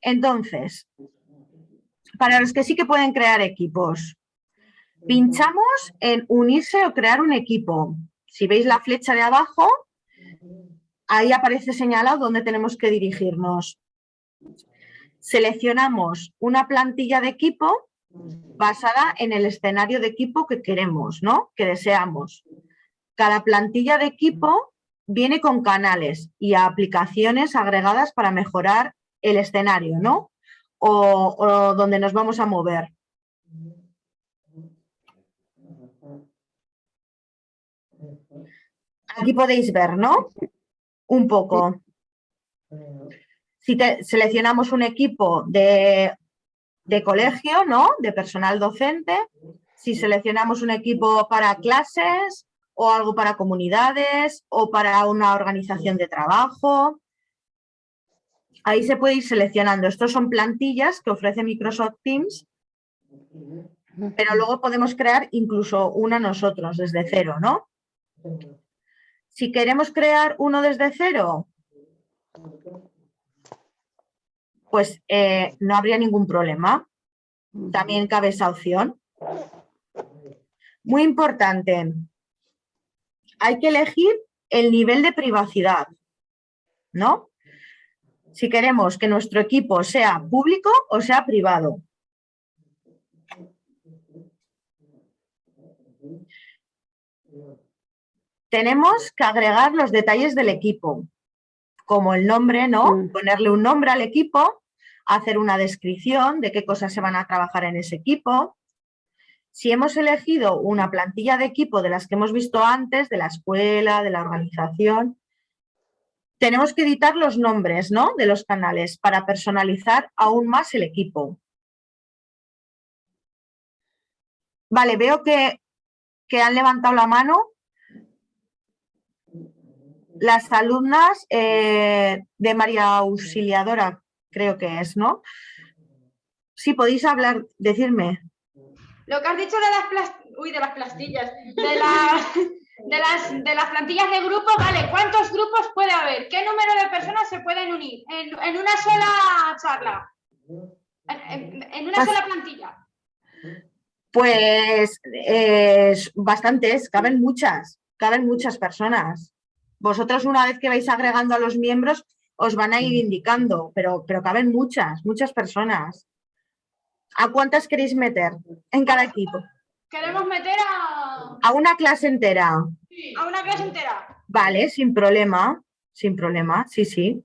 Entonces, para los que sí que pueden crear equipos, pinchamos en unirse o crear un equipo. Si veis la flecha de abajo, ahí aparece señalado dónde tenemos que dirigirnos. Seleccionamos una plantilla de equipo basada en el escenario de equipo que queremos, ¿no? Que deseamos. Cada plantilla de equipo viene con canales y aplicaciones agregadas para mejorar el escenario, ¿no? O, o donde nos vamos a mover. Aquí podéis ver, ¿no? Un poco. Si te- seleccionamos un equipo de de colegio, ¿no? De personal docente. Si seleccionamos un equipo para clases o algo para comunidades o para una organización de trabajo. Ahí se puede ir seleccionando. Estos son plantillas que ofrece Microsoft Teams, pero luego podemos crear incluso una nosotros desde cero, ¿no? Si queremos crear uno desde cero, pues eh, no habría ningún problema. También cabe esa opción. Muy importante, hay que elegir el nivel de privacidad, ¿no? Si queremos que nuestro equipo sea público o sea privado. Tenemos que agregar los detalles del equipo, como el nombre, ¿no? Ponerle un nombre al equipo, hacer una descripción de qué cosas se van a trabajar en ese equipo. Si hemos elegido una plantilla de equipo de las que hemos visto antes, de la escuela, de la organización, tenemos que editar los nombres ¿no? de los canales para personalizar aún más el equipo. Vale, veo que, que han levantado la mano las alumnas eh, de María Auxiliadora, creo que es, ¿no? Sí, podéis hablar, decirme. Lo que has dicho de las uy, de las plastillas, de las de las de las plantillas de grupo, vale, ¿cuántos grupos puede haber? ¿Qué número de personas se pueden unir en, en una sola charla? En, una sola plantilla. Pues eh, bastantes, caben muchas, caben muchas personas. Vosotros una vez que vais agregando a los miembros os van a ir indicando, pero, pero caben muchas, muchas personas. ¿A cuántas queréis meter en cada equipo? Queremos meter a, A una clase entera. a una clase entera. Vale, sin problema, sin problema, sí, sí.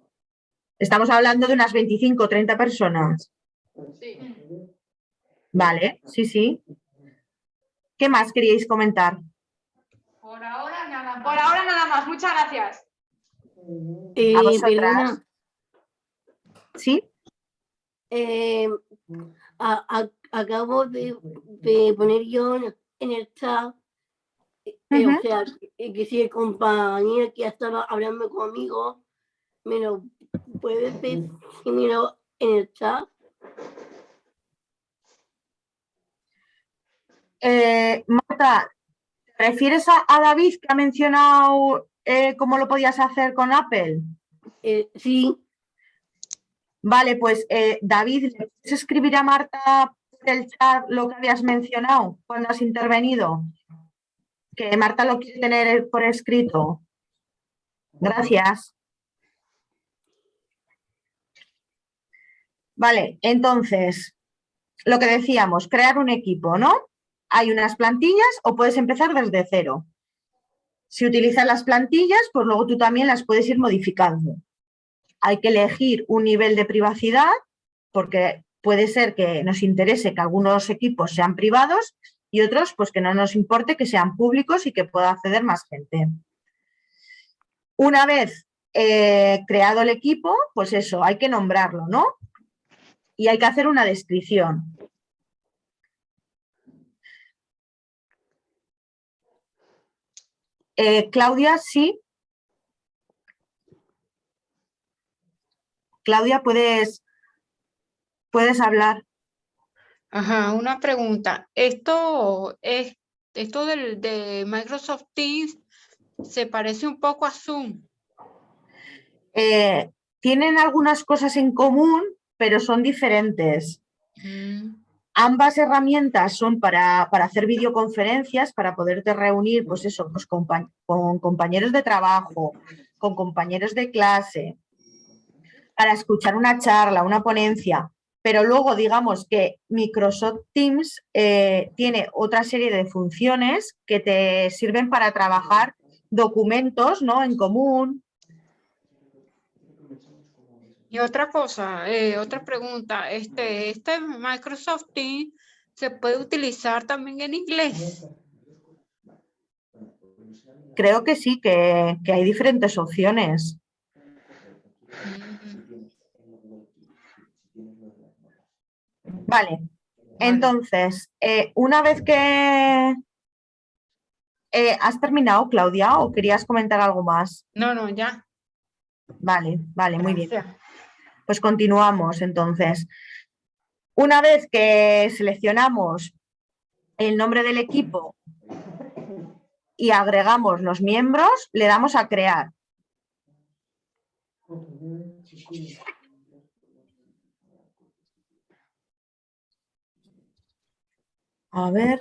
Estamos hablando de unas 25 o 30 personas. Sí. Vale, sí, sí. ¿Qué más queríais comentar? Por ahora nada más. Por ahora nada más. Muchas gracias. Eh, A vosotras. perdona, ¿Sí? eh, a- a- acabo de, de poner yo en, el chat, eh, eh, o sea, que, que si el compañero que ya estaba hablando conmigo, me lo puede decírmelo en el chat. Eh, Marta, ¿te refieres a, a David que ha mencionado eh, cómo lo podías hacer con Apple? sí. Vale, pues eh, David, ¿le puedes escribir a Marta por del chat lo que habías mencionado cuando has intervenido? Que Marta lo quiere tener por escrito. Gracias. Vale, entonces, lo que decíamos, crear un equipo, ¿no? Hay unas plantillas o puedes empezar desde cero. Si utilizas las plantillas, pues luego tú también las puedes ir modificando. Hay que elegir un nivel de privacidad porque puede ser que nos interese que algunos equipos sean privados y otros pues que no nos importe que sean públicos y que pueda acceder más gente. Una vez eh, creado el equipo, pues eso, hay que nombrarlo, ¿no? Y hay que hacer una descripción. Eh, Claudia, sí. Claudia, puedes, puedes hablar. Ajá, una pregunta. Esto es esto del, de Microsoft Teams se parece un poco a Zoom. Eh, tienen algunas cosas en común, pero son diferentes. Mm, Ambas herramientas son para, para hacer videoconferencias, para poderte reunir, pues eso, pues con compañeros de trabajo, con compañeros de clase, para escuchar una charla, una ponencia. Pero luego, digamos que Microsoft Teams eh, tiene otra serie de funciones que te sirven para trabajar documentos ¿no? en común. Y otra cosa, eh, otra pregunta, este, este Microsoft Teams se puede utilizar también en inglés. Creo que sí, que, que hay diferentes opciones. Vale, entonces, eh, una vez que... eh, ¿Has terminado, Claudia, o querías comentar algo más? No, no, ya. Vale, vale, muy bien. Pues continuamos entonces. Una vez que seleccionamos el nombre del equipo y agregamos los miembros, le damos a crear. A ver,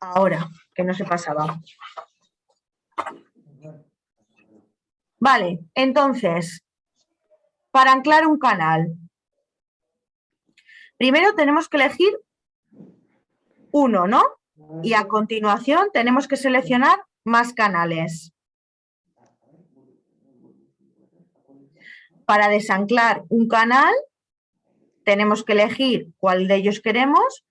ahora, que no se pasaba. Vale, entonces, para anclar un canal, primero tenemos que elegir uno, ¿no? Y a continuación tenemos que seleccionar más canales. Para desanclar un canal, tenemos que elegir cuál de ellos queremos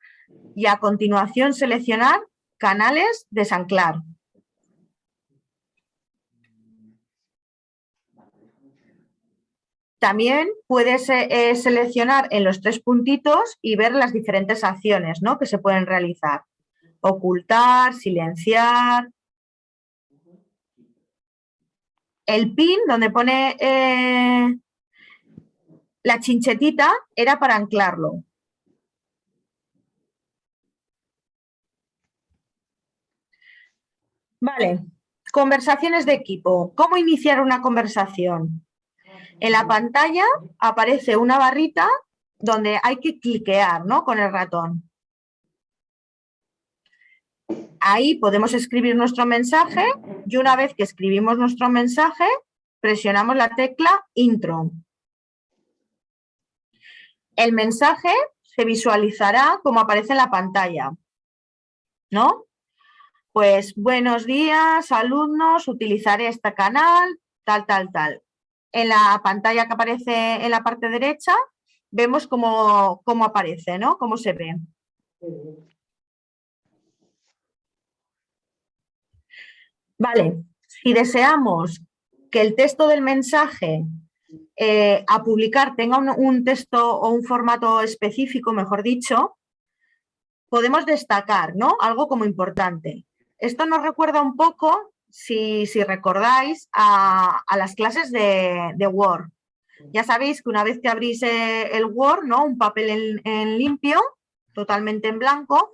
y a continuación seleccionar canales desanclar. También puedes eh, seleccionar en los tres puntitos y ver las diferentes acciones ¿no? que se pueden realizar. Ocultar, silenciar. El pin, donde pone eh, la chinchetita, era para anclarlo. Vale, conversaciones de equipo. ¿Cómo iniciar una conversación? En la pantalla aparece una barrita donde hay que cliquear ¿no? con el ratón. Ahí podemos escribir nuestro mensaje y una vez que escribimos nuestro mensaje, presionamos la tecla intro. El mensaje se visualizará como aparece en la pantalla. ¿No? Pues buenos días, alumnos, utilizaré este canal, tal, tal, tal. En la pantalla que aparece en la parte derecha, vemos cómo, cómo aparece, ¿no? Cómo se ve. Vale, si deseamos que el texto del mensaje eh, a publicar tenga un, un texto o un formato específico, mejor dicho, podemos destacar, ¿no? Algo como importante. Esto nos recuerda un poco, si, recordáis, a, las clases de, Word. Ya sabéis que una vez que abrís el Word, ¿no? un papel en, limpio, totalmente en blanco,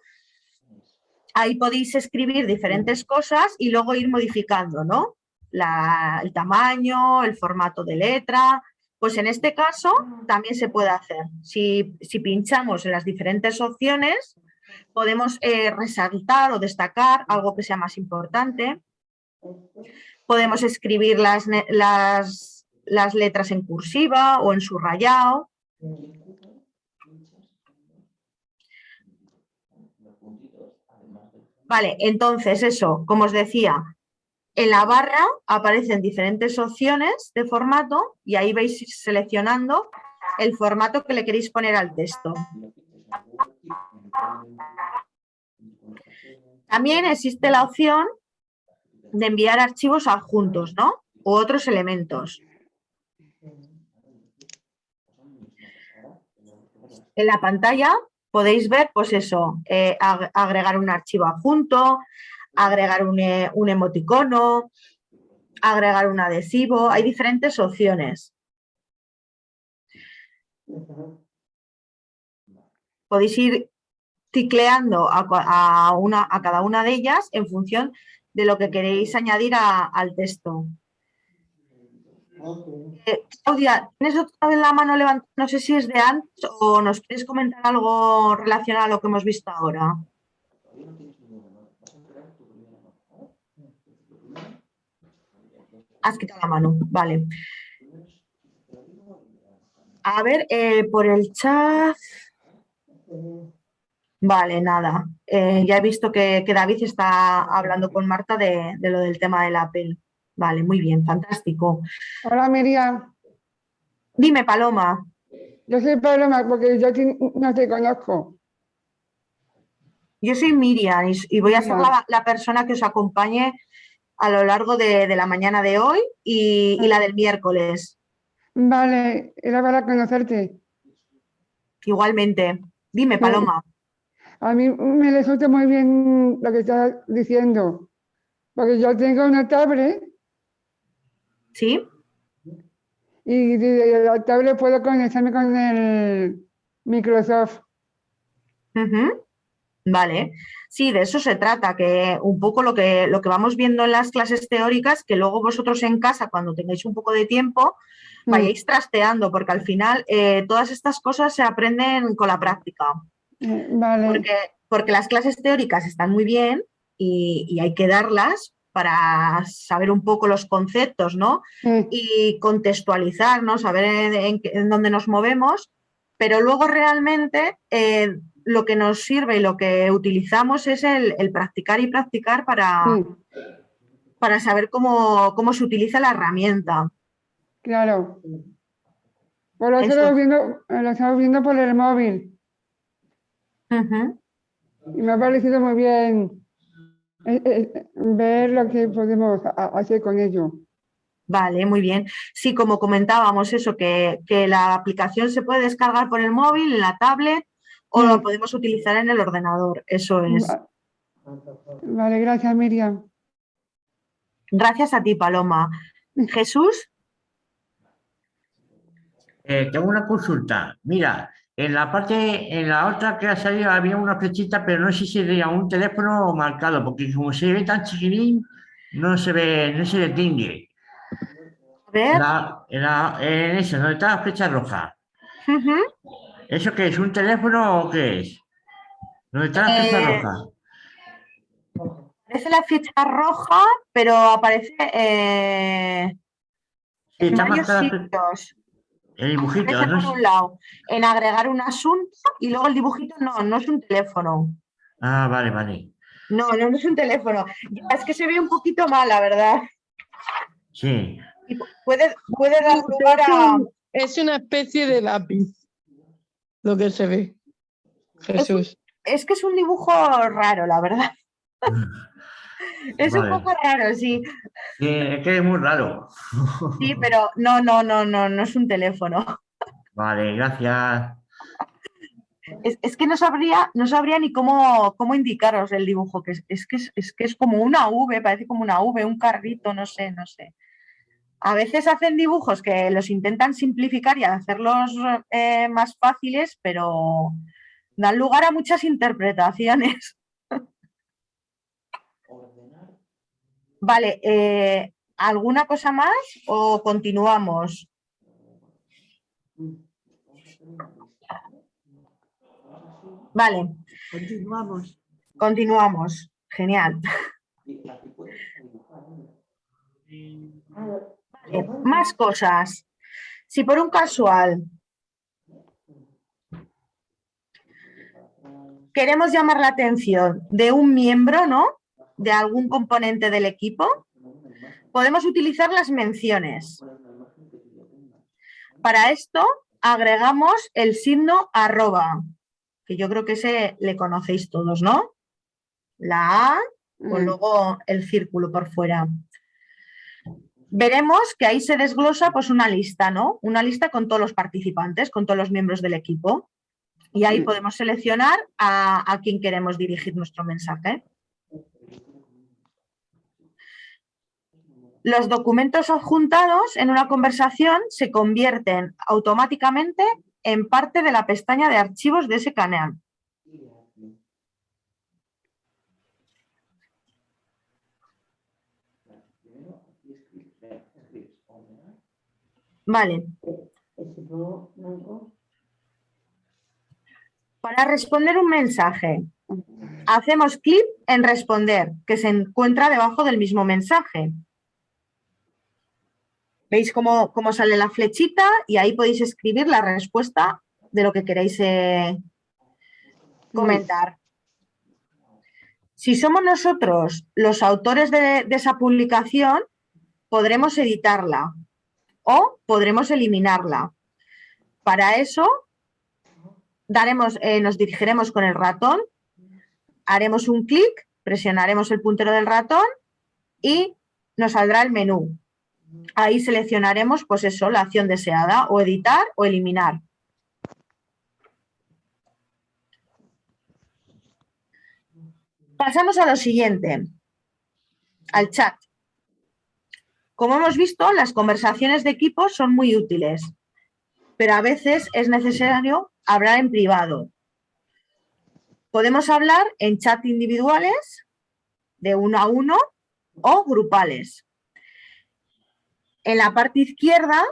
ahí podéis escribir diferentes cosas y luego ir modificando, ¿no? El tamaño, el formato de letra, Pues en este caso también se puede hacer. Si, si pinchamos en las diferentes opciones, podemos eh, resaltar o destacar algo que sea más importante. Podemos escribir las, las, las letras en cursiva o en subrayado. Vale, entonces eso, como os decía, en la barra aparecen diferentes opciones de formato y ahí vais seleccionando el formato que le queréis poner al texto. También existe la opción de enviar archivos adjuntos, ¿no? U otros elementos. En la pantalla podéis ver, pues eso, eh, ag- agregar un archivo adjunto, agregar un, e- un emoticono, agregar un adhesivo, hay diferentes opciones. Podéis ir ticleando a, a cada una de ellas en función de lo que queréis añadir a- al texto. Eh, Claudia, ¿tienes otra vez la mano levantada? No sé si es de antes o nos quieres comentar algo relacionado a lo que hemos visto ahora. Has quitado la mano, vale. A ver, eh, por el chat. Vale, nada. Eh, ya he visto que, que David está hablando con Marta de, de lo del tema del Apple. Vale, muy bien, fantástico. Hola Miriam, Dime, Paloma. yo soy Paloma porque yo no te conozco. Yo soy Miriam y, y voy a ser la, la persona que os acompañe a lo largo de, de la mañana de hoy y, y la del miércoles. Vale, era para conocerte. Igualmente. Dime, Sí. A mí me resulta muy bien lo que estás diciendo, porque yo tengo una tablet ¿Sí? y la tablet puedo conectarme con el Microsoft. Ujú. Vale, sí, de eso se trata, que un poco lo que, lo que vamos viendo en las clases teóricas, que luego vosotros en casa, cuando tengáis un poco de tiempo, Mm. vayáis trasteando, porque al final eh, todas estas cosas se aprenden con la práctica. Vale, Porque, porque las clases teóricas están muy bien y, y hay que darlas para saber un poco los conceptos, ¿no? sí, y contextualizar, ¿no? saber en, en dónde nos movemos, pero luego realmente eh, lo que nos sirve y lo que utilizamos es el, el practicar y practicar para, para saber cómo, cómo se utiliza la herramienta. claro. Pues lo Eso. estamos viendo, lo estamos viendo por el móvil Y me ha parecido muy bien eh, eh, ver lo que podemos hacer con ello. Vale, muy bien. Sí, como comentábamos, eso, que, que la aplicación se puede descargar por el móvil, en la tablet, o lo Mm. podemos utilizar en el ordenador. Eso es. Va- Vale, gracias Miriam. Gracias a ti, Paloma. Jesús, Eh, tengo una consulta. Mira, en la parte, en la otra que ha salido había una flechita, pero no sé si sería un teléfono marcado, porque como se ve tan chiquitín, no se ve, no se distingue. a ver. La- en, la- en eso, donde está la flecha roja. ¿Eso qué es? ¿Un teléfono o qué es? ¿Dónde está la flecha Eh, roja? Aparece la flecha roja, pero aparece eh, Sí, en está varios marcada la fle- sitios. El dibujito. Aparece ¿no? por un lado en agregar un asunto y luego el dibujito no, no es un teléfono. Ah, vale, vale. No, no, no es un teléfono. Ya, es que se ve un poquito mal, la verdad. Sí. Y puede, puede dar lugar Es, a... es una especie de lápiz, lo que se ve. Jesús. Es que es un dibujo raro, la verdad. Es un poco raro, sí. Sí, es que es muy raro. Sí, pero no, no, no, no, no es un teléfono. Vale, gracias. Es, es que no sabría, no sabría ni cómo, cómo indicaros el dibujo, que es, es que es, es que es como una V, parece como una V, un carrito, no sé, no sé. A veces hacen dibujos que los intentan simplificar y hacerlos eh, más fáciles, pero dan lugar a muchas interpretaciones. Vale, eh, ¿alguna cosa más o continuamos? Vale, Continuamos. continuamos. Genial. Vale, más cosas. Si por un casual queremos llamar la atención de un miembro, ¿no? De algún componente del equipo, podemos utilizar las menciones. Para esto agregamos el signo arroba, que yo creo que ese le conocéis todos, ¿no? La A o Mm. luego el círculo por fuera. Veremos que ahí se desglosa pues una lista, ¿no? Una lista con todos los participantes, con todos los miembros del equipo. Y ahí Mm. podemos seleccionar a, a quién queremos dirigir nuestro mensaje. Los documentos adjuntados en una conversación se convierten automáticamente en parte de la pestaña de archivos de ese canal. Vale. Para responder un mensaje, hacemos clic en responder, que se encuentra debajo del mismo mensaje. ¿Veis cómo, cómo sale la flechita? Y ahí podéis escribir la respuesta de lo que queréis eh, comentar. Si somos nosotros los autores de, de esa publicación, podremos editarla o podremos eliminarla. Para eso daremos, eh, nos dirigiremos con el ratón, haremos un clic, presionaremos el puntero del ratón y nos saldrá el menú. Ahí seleccionaremos, pues eso, la acción deseada, o editar o eliminar. Pasamos a lo siguiente, al chat. Como hemos visto, las conversaciones de equipo son muy útiles, pero a veces es necesario hablar en privado. Podemos hablar en chat individuales, de uno a uno, o grupales. En la parte izquierda,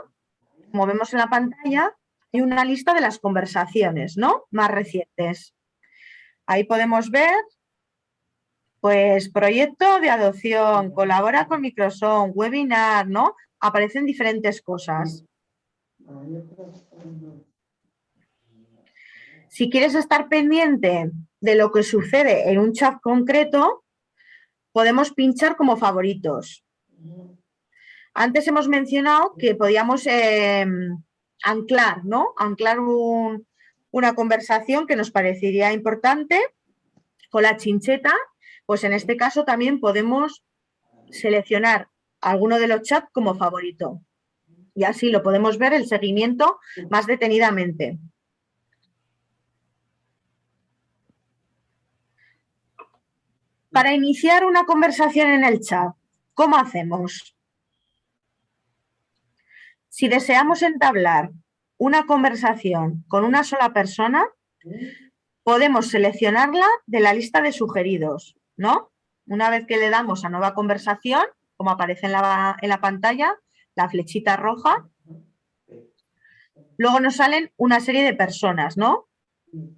como vemos en la pantalla, hay una lista de las conversaciones ¿no? más recientes. Ahí podemos ver, pues, proyecto de adopción, colabora con Microsoft, webinar, ¿no? Aparecen diferentes cosas. Si quieres estar pendiente de lo que sucede en un chat concreto, podemos pinchar como favoritos. Antes hemos mencionado que podíamos eh, anclar, ¿no? Anclar un- una conversación que nos parecería importante con la chincheta, pues en este caso también podemos seleccionar alguno de los chats como favorito. Y así lo podemos ver el seguimiento más detenidamente. Para iniciar una conversación en el chat, ¿cómo hacemos? Si deseamos entablar una conversación con una sola persona, podemos seleccionarla de la lista de sugeridos, ¿no? Una vez que le damos a nueva conversación, como aparece en la, en la pantalla, la flechita roja, luego nos salen una serie de personas, ¿no?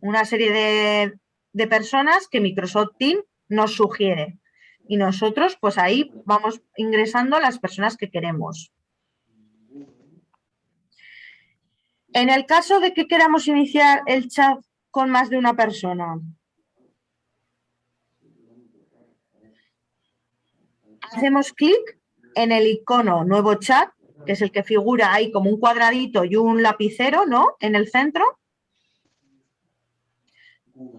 Una serie de, de personas que Microsoft Teams nos sugiere. Y nosotros, pues ahí vamos ingresando las personas que queremos. En el caso de que queramos iniciar el chat con más de una persona, hacemos clic en el icono nuevo chat, que es el que figura ahí como un cuadradito y un lapicero, ¿no? En el centro.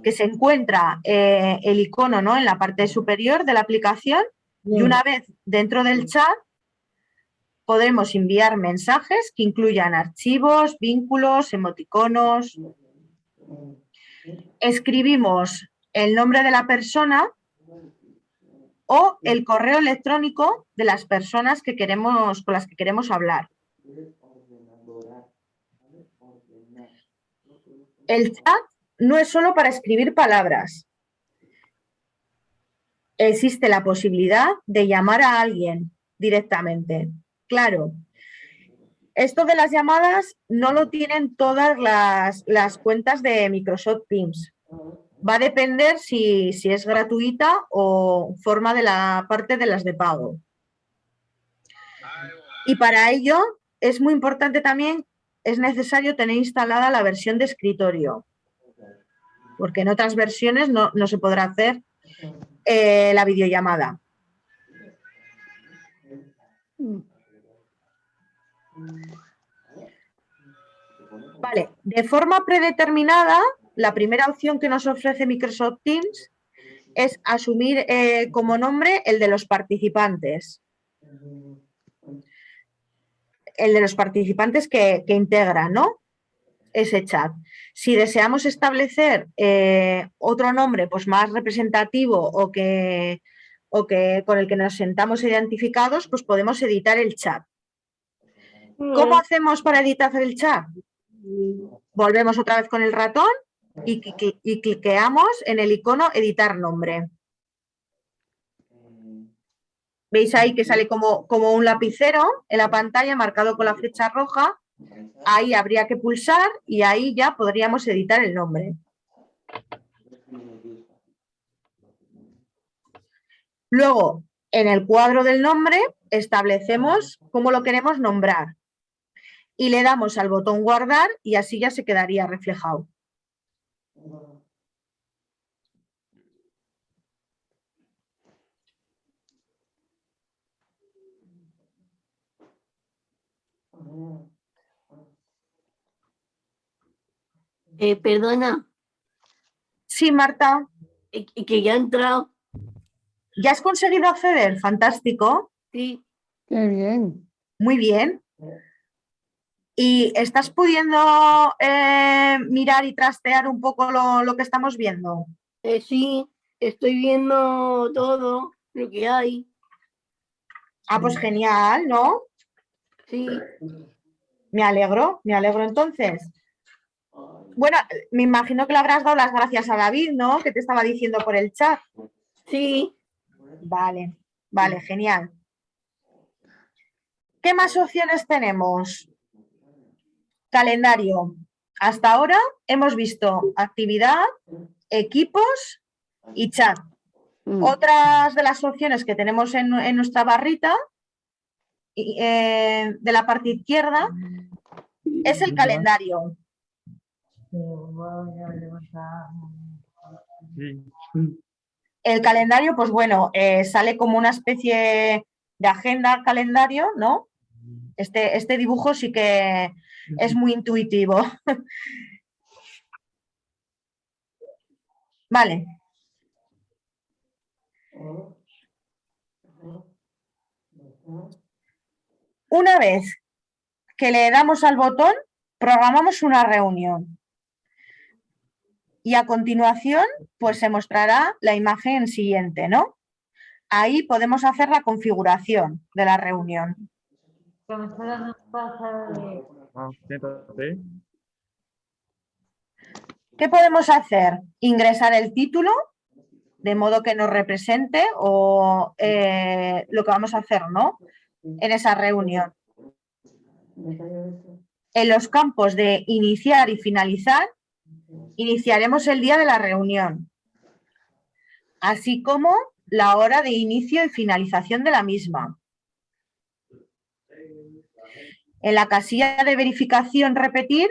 Que se encuentra eh, el icono, ¿no? En la parte superior de la aplicación. Y una vez dentro del chat, podremos enviar mensajes que incluyan archivos, vínculos, emoticonos. Escribimos el nombre de la persona o el correo electrónico de las personas que queremos, con las que queremos hablar. El chat no es solo para escribir palabras. Existe la posibilidad de llamar a alguien directamente. Claro, Esto de las llamadas no lo tienen todas las, las cuentas de Microsoft Teams. Va a depender si, si es gratuita o forma de la parte de las de pago. Y para ello es muy importante también, es necesario tener instalada la versión de escritorio. Porque en otras versiones no, no se podrá hacer eh, la videollamada. Vale, de forma predeterminada, la primera opción que nos ofrece Microsoft Teams es asumir eh, como nombre el de los participantes. El de los participantes que, integran, ¿no? Ese chat. Si deseamos establecer eh, otro nombre pues más representativo o que, o que con el que nos sentamos identificados, pues podemos editar el chat. ¿Cómo hacemos para editar el chat? Volvemos otra vez con el ratón y, y cliqueamos en el icono editar nombre. ¿Veis ahí que sale como, como un lapicero en la pantalla marcado con la flecha roja? Ahí habría que pulsar y ahí ya podríamos editar el nombre. Luego, en el cuadro del nombre, establecemos cómo lo queremos nombrar. Y le damos al botón guardar y así ya se quedaría reflejado. Eh, perdona. Sí, Marta. Que ya ha entrado. ¿Ya has conseguido acceder? Fantástico. Sí. Qué bien. Muy bien. ¿Y estás pudiendo eh, mirar y trastear un poco lo, lo que estamos viendo? Eh, sí, estoy viendo todo lo que hay. Ah, pues genial, ¿no? Sí. Me alegro, me alegro entonces. Bueno, me imagino que le habrás dado las gracias a David, ¿no? Que te estaba diciendo por el chat. Sí. Vale, vale, genial. ¿Qué más opciones tenemos? Calendario. Hasta ahora hemos visto actividad, equipos y chat. Otras de las opciones que tenemos en, en nuestra barrita eh, de la parte izquierda es el calendario. El calendario, pues bueno, eh, sale como una especie de agenda calendario, ¿no? Este, este dibujo sí que es muy intuitivo. Vale. Una vez que le damos al botón, programamos una reunión. Y a continuación, pues se mostrará la imagen siguiente, ¿no? Ahí podemos hacer la configuración de la reunión. ¿Qué podemos hacer? Ingresar el título, de modo que nos represente o eh, lo que vamos a hacer, ¿no? En esa reunión. En los campos de iniciar y finalizar, iniciaremos el día de la reunión, así como la hora de inicio y finalización de la misma. En la casilla de verificación repetir,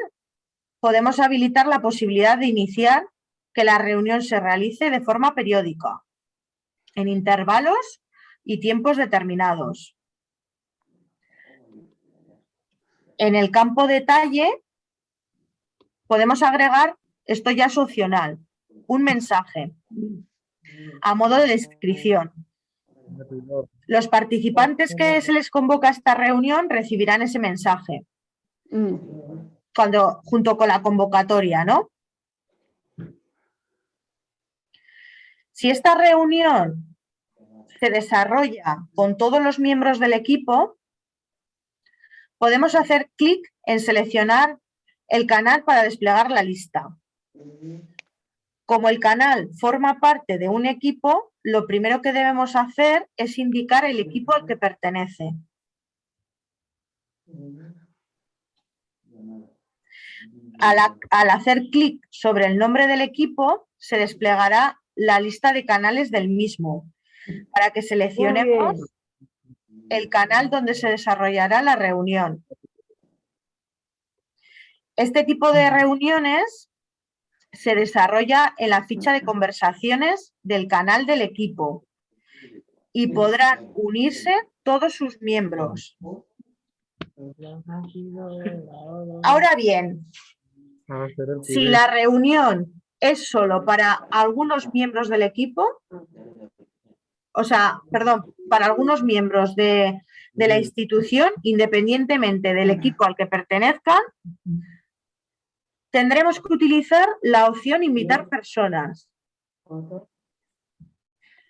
podemos habilitar la posibilidad de iniciar que la reunión se realice de forma periódica, en intervalos y tiempos determinados. En el campo detalle podemos agregar, esto ya es opcional, un mensaje a modo de descripción. Los participantes que se les convoca a esta reunión recibirán ese mensaje cuando, junto con la convocatoria, ¿no? Si esta reunión se desarrolla con todos los miembros del equipo, podemos hacer clic en seleccionar el canal para desplegar la lista. Como el canal forma parte de un equipo, lo primero que debemos hacer es indicar el equipo al que pertenece. Al, ha- al hacer clic sobre el nombre del equipo, se desplegará la lista de canales del mismo para que seleccionemos el canal donde se desarrollará la reunión. Este tipo de reuniones se desarrolla en la ficha de conversaciones del canal del equipo y podrán unirse todos sus miembros. Ahora bien, si la reunión es solo para algunos miembros del equipo, o sea, perdón, para algunos miembros de, de la institución, independientemente del equipo al que pertenezcan, tendremos que utilizar la opción invitar personas.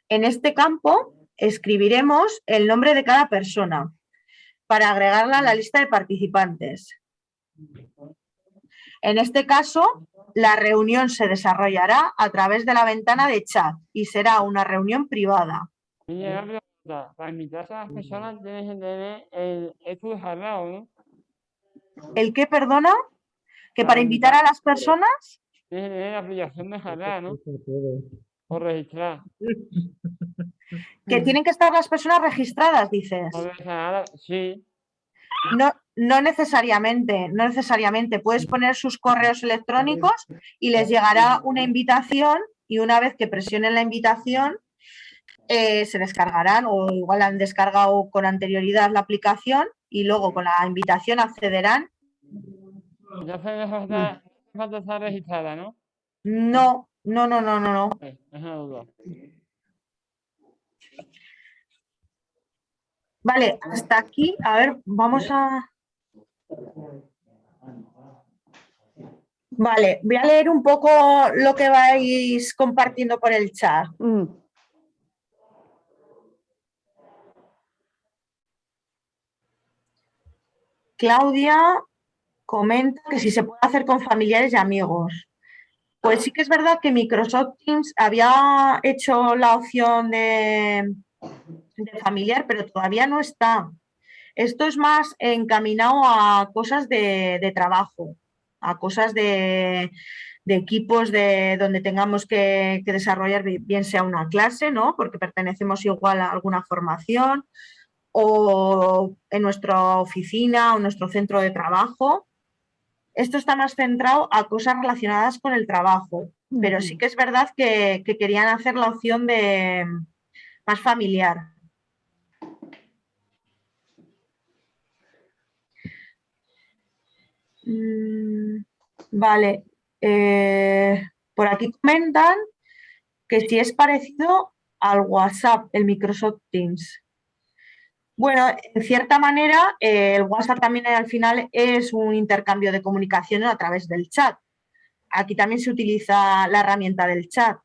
En este campo escribiremos el nombre de cada persona para agregarla a la lista de participantes. En este caso, la reunión se desarrollará a través de la ventana de chat y será una reunión privada. Para invitar a las personas tienes que tener el. ¿El qué, perdona? ¿Que para invitar a las personas? Tener la aplicación descargada, ¿no? O registrar. Que tienen que estar las personas registradas, dices. Sí. No, no necesariamente, no necesariamente. Puedes poner sus correos electrónicos y les llegará una invitación y una vez que presionen la invitación eh, se descargarán o igual han descargado con anterioridad la aplicación y luego con la invitación accederán. Entonces no hace falta, estar registrada, ¿no? No, no, no, no, no, no. Es una duda. Vale, hasta aquí. A ver, vamos a... Vale, voy a leer un poco lo que vais compartiendo por el chat. Claudia comenta que si se puede hacer con familiares y amigos. Pues sí que es verdad que Microsoft Teams había hecho la opción de, familiar, pero todavía no está. Esto es más encaminado a cosas de, trabajo, a cosas de, equipos de donde tengamos que, desarrollar, bi- bien sea una clase, ¿no? Porque pertenecemos igual a alguna formación, o en nuestra oficina o nuestro centro de trabajo. Esto está más centrado a cosas relacionadas con el trabajo, pero sí que es verdad que, que querían hacer la opción de más familiar. Mm, Vale, eh, por aquí comentan que si es parecido al WhatsApp, el Microsoft Teams. Bueno, en cierta manera, eh, el WhatsApp también al final es un intercambio de comunicación a través del chat. Aquí también se utiliza la herramienta del chat,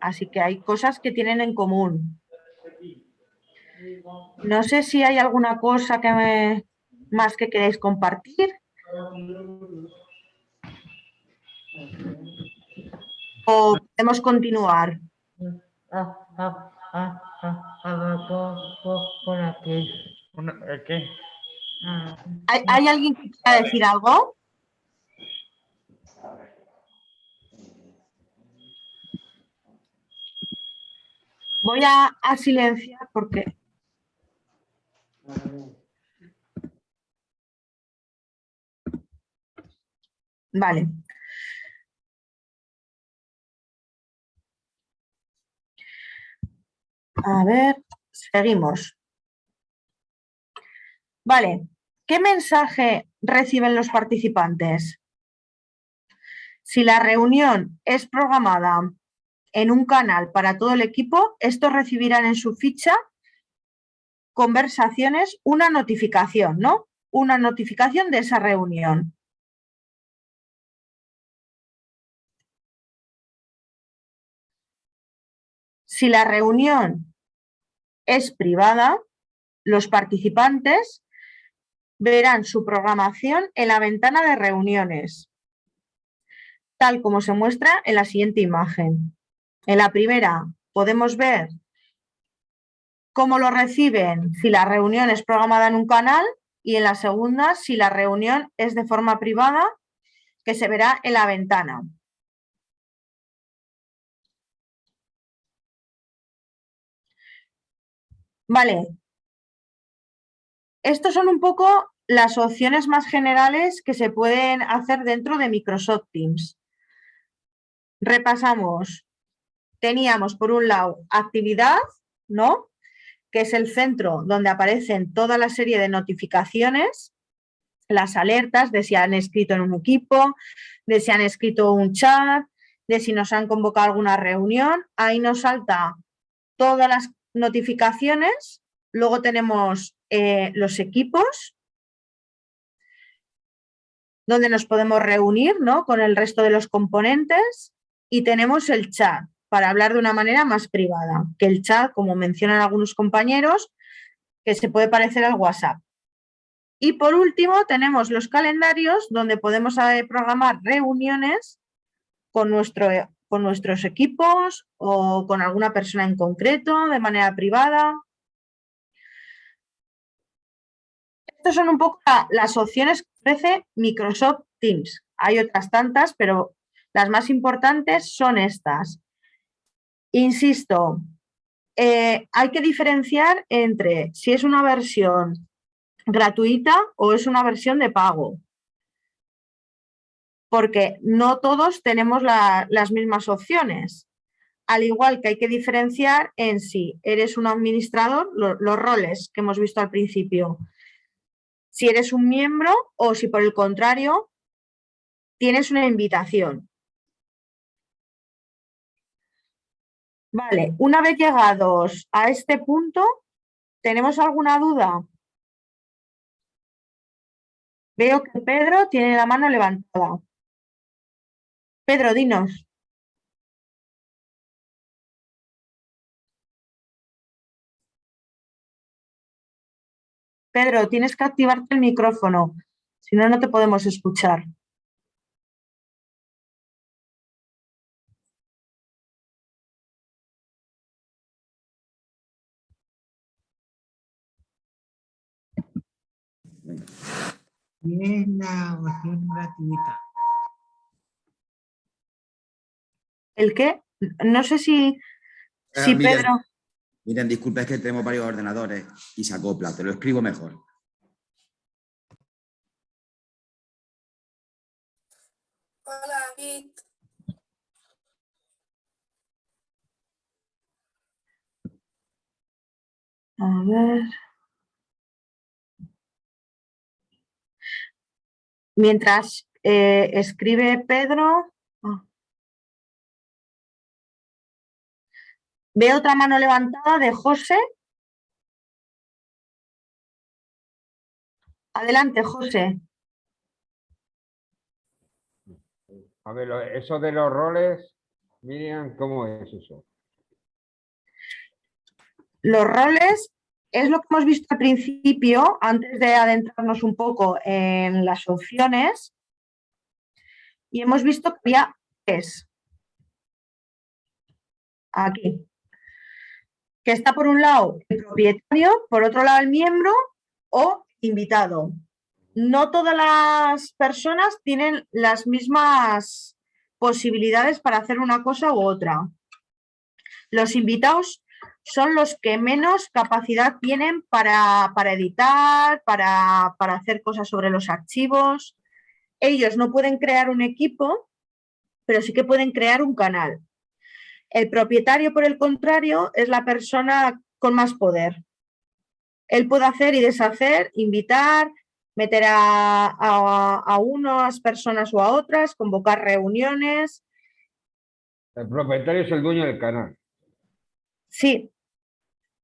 así que hay cosas que tienen en común. No sé si hay alguna cosa que me- más que queréis compartir. O podemos continuar. Ah, ah, ah, pon aquí. ¿Hay, hay alguien que quiera decir algo? Voy a, a silenciar porque... Vale. A ver, seguimos. Vale, ¿qué mensaje reciben los participantes? Si la reunión es programada en un canal para todo el equipo, estos recibirán en su ficha conversaciones una notificación, ¿no? Una notificación de esa reunión. Si la reunión es privada, los participantes verán su programación en la ventana de reuniones, tal como se muestra en la siguiente imagen. En la primera podemos ver cómo lo reciben si la reunión es programada en un canal y en la segunda si la reunión es de forma privada que se verá en la ventana. Vale. Estos son un poco las opciones más generales que se pueden hacer dentro de Microsoft Teams. Repasamos. Teníamos por un lado actividad, ¿no? Que es el centro donde aparecen toda la serie de notificaciones, las alertas de si han escrito en un equipo, de si han escrito un chat, de si nos han convocado alguna reunión. Ahí nos salta todas las notificaciones. Luego tenemos eh, los equipos, donde nos podemos reunir ¿no? con el resto de los componentes y tenemos el chat para hablar de una manera más privada, que el chat, como mencionan algunos compañeros, que se puede parecer al WhatsApp. Y por último tenemos los calendarios donde podemos eh, programar reuniones con, nuestro, con nuestros equipos o con alguna persona en concreto de manera privada. Estas son un poco las opciones que ofrece Microsoft Teams. Hay otras tantas, pero las más importantes son estas. Insisto, eh, hay que diferenciar entre si es una versión gratuita o es una versión de pago. Porque no todos tenemos las mismas opciones. Al igual que hay que diferenciar en si eres un administrador, los roles que hemos visto al principio. Si eres un miembro o si por el contrario tienes una invitación. Vale, una vez llegados a este punto, ¿tenemos alguna duda? Veo que Pedro tiene la mano levantada. Pedro, dinos. Pedro, tienes que activarte el micrófono, si no, no te podemos escuchar. ¿Qué es la gratuita? ¿El qué? No sé si, Ah, si miren, Pedro... Miren, disculpa, es que tenemos varios ordenadores y se acopla, te lo escribo mejor. Hola, David. A ver... Mientras eh, escribe Pedro... Veo otra mano levantada de José. Adelante, José. A ver, eso de los roles, Miriam, ¿cómo es eso? Los roles es lo que hemos visto al principio, antes de adentrarnos un poco en las opciones. Y hemos visto que había tres. Aquí. Que está por un lado el propietario, por otro lado el miembro o invitado. No todas las personas tienen las mismas posibilidades para hacer una cosa u otra. Los invitados son los que menos capacidad tienen para, para editar, para, para hacer cosas sobre los archivos. Ellos no pueden crear un equipo, pero sí que pueden crear un canal. El propietario, por el contrario, es la persona con más poder. Él puede hacer y deshacer, invitar, meter a, a, a unas personas o a otras, convocar reuniones. El propietario es el dueño del canal. Sí.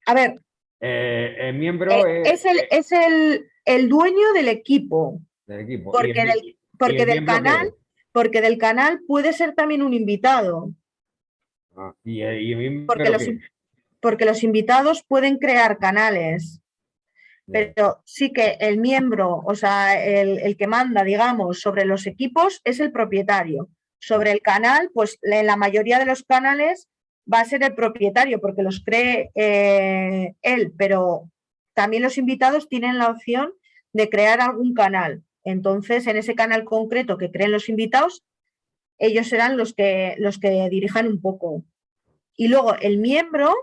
A ver, Eh, el miembro eh, es, es, el, es el, el dueño del equipo. del equipo. Porque, el del, porque el del canal, porque del canal puede ser también un invitado. Ah, y, y Porque los, porque invitados pueden crear canales. Pero sí que el miembro, o sea, el, el que manda, digamos, sobre los equipos es el propietario. Sobre el canal, pues en la mayoría de los canales va a ser el propietario porque los cree eh, él, pero también los invitados tienen la opción de crear algún canal. Entonces, en ese canal concreto que creen los invitados, ellos serán los que, los que dirijan un poco. Y luego el miembro,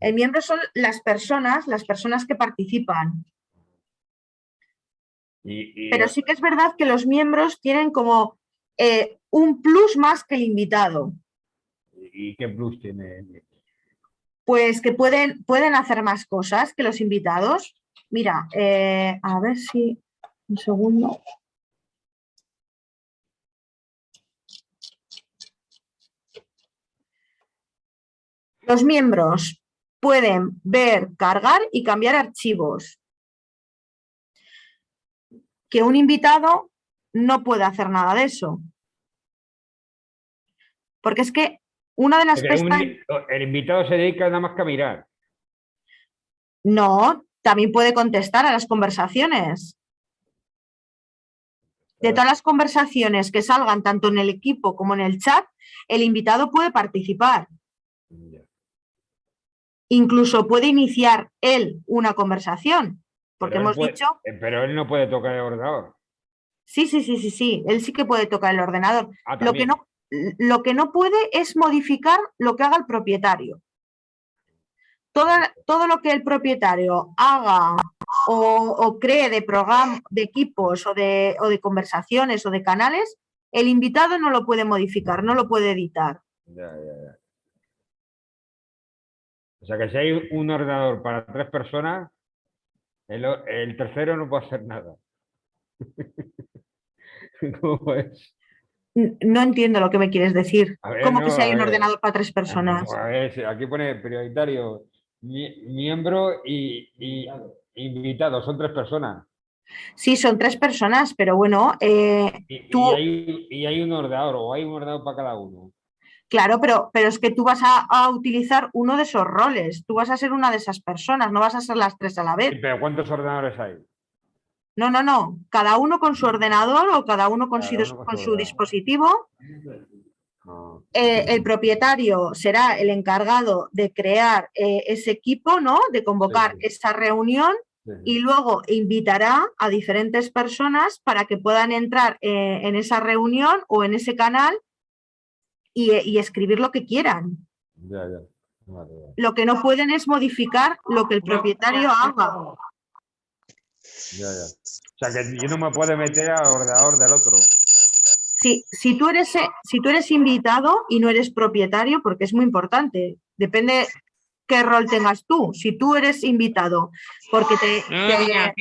el miembro son las personas, las personas que participan. Y, y- Pero sí que es verdad que los miembros tienen como eh, un plus más que el invitado. ¿Y qué plus tiene? Pues que pueden, pueden hacer más cosas que los invitados. Mira, eh, a ver si... Un segundo. Los miembros pueden ver, cargar y cambiar archivos. Que un invitado no puede hacer nada de eso. Porque es que una de las pestañas... el invitado se dedica nada más que a mirar. No, también puede contestar a las conversaciones. De todas las conversaciones que salgan tanto en el equipo como en el chat, el invitado puede participar. Incluso puede iniciar él una conversación, porque Pero hemos puede- dicho, eh, Pero él no puede tocar el ordenador. sí, sí, sí, sí, sí, él sí que puede tocar el ordenador. Ah, Lo que, no, lo que no puede es modificar lo que haga el propietario. Todo, todo lo que el propietario haga o, o cree de programa, de equipos o de, o de conversaciones o de canales, el invitado no lo puede modificar, no lo puede editar. Ya, ya, ya. O sea que si hay un ordenador para tres personas, el, tercero no puede hacer nada. ¿Cómo es? N- No entiendo lo que me quieres decir. Ver, ¿Cómo que si hay un ver. ordenador para tres personas? A ver, aquí pone prioritario, mie- miembro y, y invitado, son tres personas. Sí, son tres personas, pero bueno, eh, Y, tú, y hay, y hay un ordenador, o hay un ordenador para cada uno. Claro, pero, pero es que tú vas a, a utilizar uno de esos roles, tú vas a ser una de esas personas, no vas a ser las tres a la vez. Pero ¿cuántos ordenadores hay? No, no, no, cada uno con su ordenador o cada uno con, su, Cada dis- uno con con su dispositivo. No. Eh, el propietario será el encargado de crear eh, ese equipo, ¿no? De convocar esa reunión y luego invitará a diferentes personas para que puedan entrar eh, en esa reunión o en ese canal y, y escribir lo que quieran. Ya, ya. Vale, vale. Lo que no pueden es modificar lo que el propietario haga. Ya, ya. O sea que yo no me puedo meter al ordenador del otro. Si, si, tú eres, eh, si tú eres invitado y no eres propietario, porque es muy importante, depende qué rol tengas tú. Si tú eres invitado porque te... te-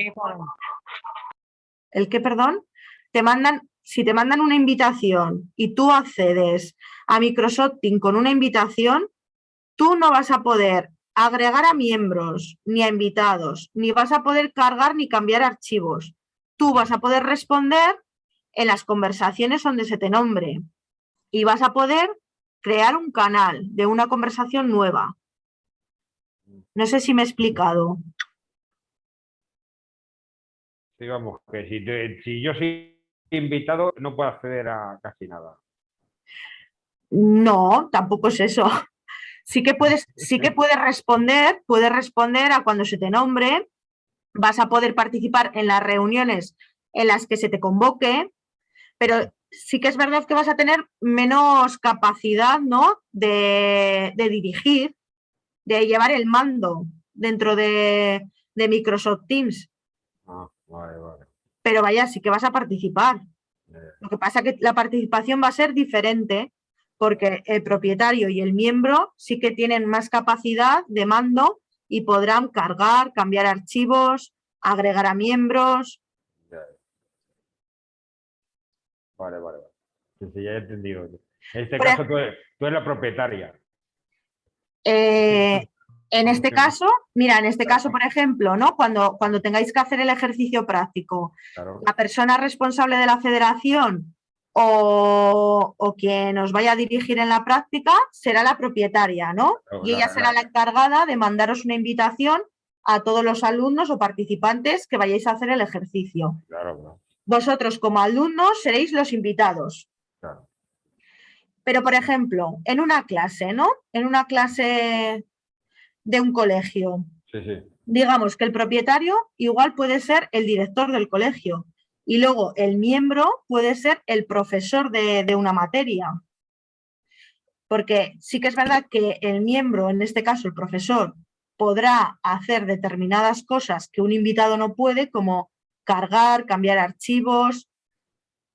¿El qué, perdón? Te mandan, si te mandan una invitación y tú accedes a Microsoft con una invitación, tú no vas a poder agregar a miembros ni a invitados, ni vas a poder cargar ni cambiar archivos. Tú vas a poder responder en las conversaciones donde se te nombre y vas a poder crear un canal de una conversación nueva. No sé si me he explicado. Sí, vamos, que si yo soy invitado no puedo acceder a casi nada. No, tampoco es eso. Sí que puedes, sí que puedes responder, puedes responder a cuando se te nombre, vas a poder participar en las reuniones en las que se te convoque, pero sí que es verdad que vas a tener menos capacidad ¿no? de, de dirigir, de llevar el mando dentro de, de Microsoft Teams. Ah, vale, vale. Pero vaya, sí que vas a participar. Lo que pasa que la participación va a ser diferente porque el propietario y el miembro sí que tienen más capacidad de mando y podrán cargar, cambiar archivos, agregar a miembros. Vale, vale, vale. Ya he entendido. En este caso tú eres, tú eres la propietaria. Eh, en este caso, mira, en este caso, por ejemplo, ¿no? Cuando, cuando tengáis que hacer el ejercicio práctico, Claro. la persona responsable de la federación o, o quien os vaya a dirigir en la práctica será la propietaria, ¿no? Claro, Y ella la- será la encargada de mandaros una invitación a todos los alumnos o participantes que vayáis a hacer el ejercicio. Vosotros como alumnos seréis los invitados. claro. Pero, por ejemplo, en una clase, ¿no? En una clase de un colegio, Sí, sí. digamos que el propietario igual puede ser el director del colegio Y luego el miembro puede ser el profesor de, una materia. Porque sí que es verdad que el miembro, en este caso el profesor, podrá hacer determinadas cosas que un invitado no puede, como cargar, cambiar archivos,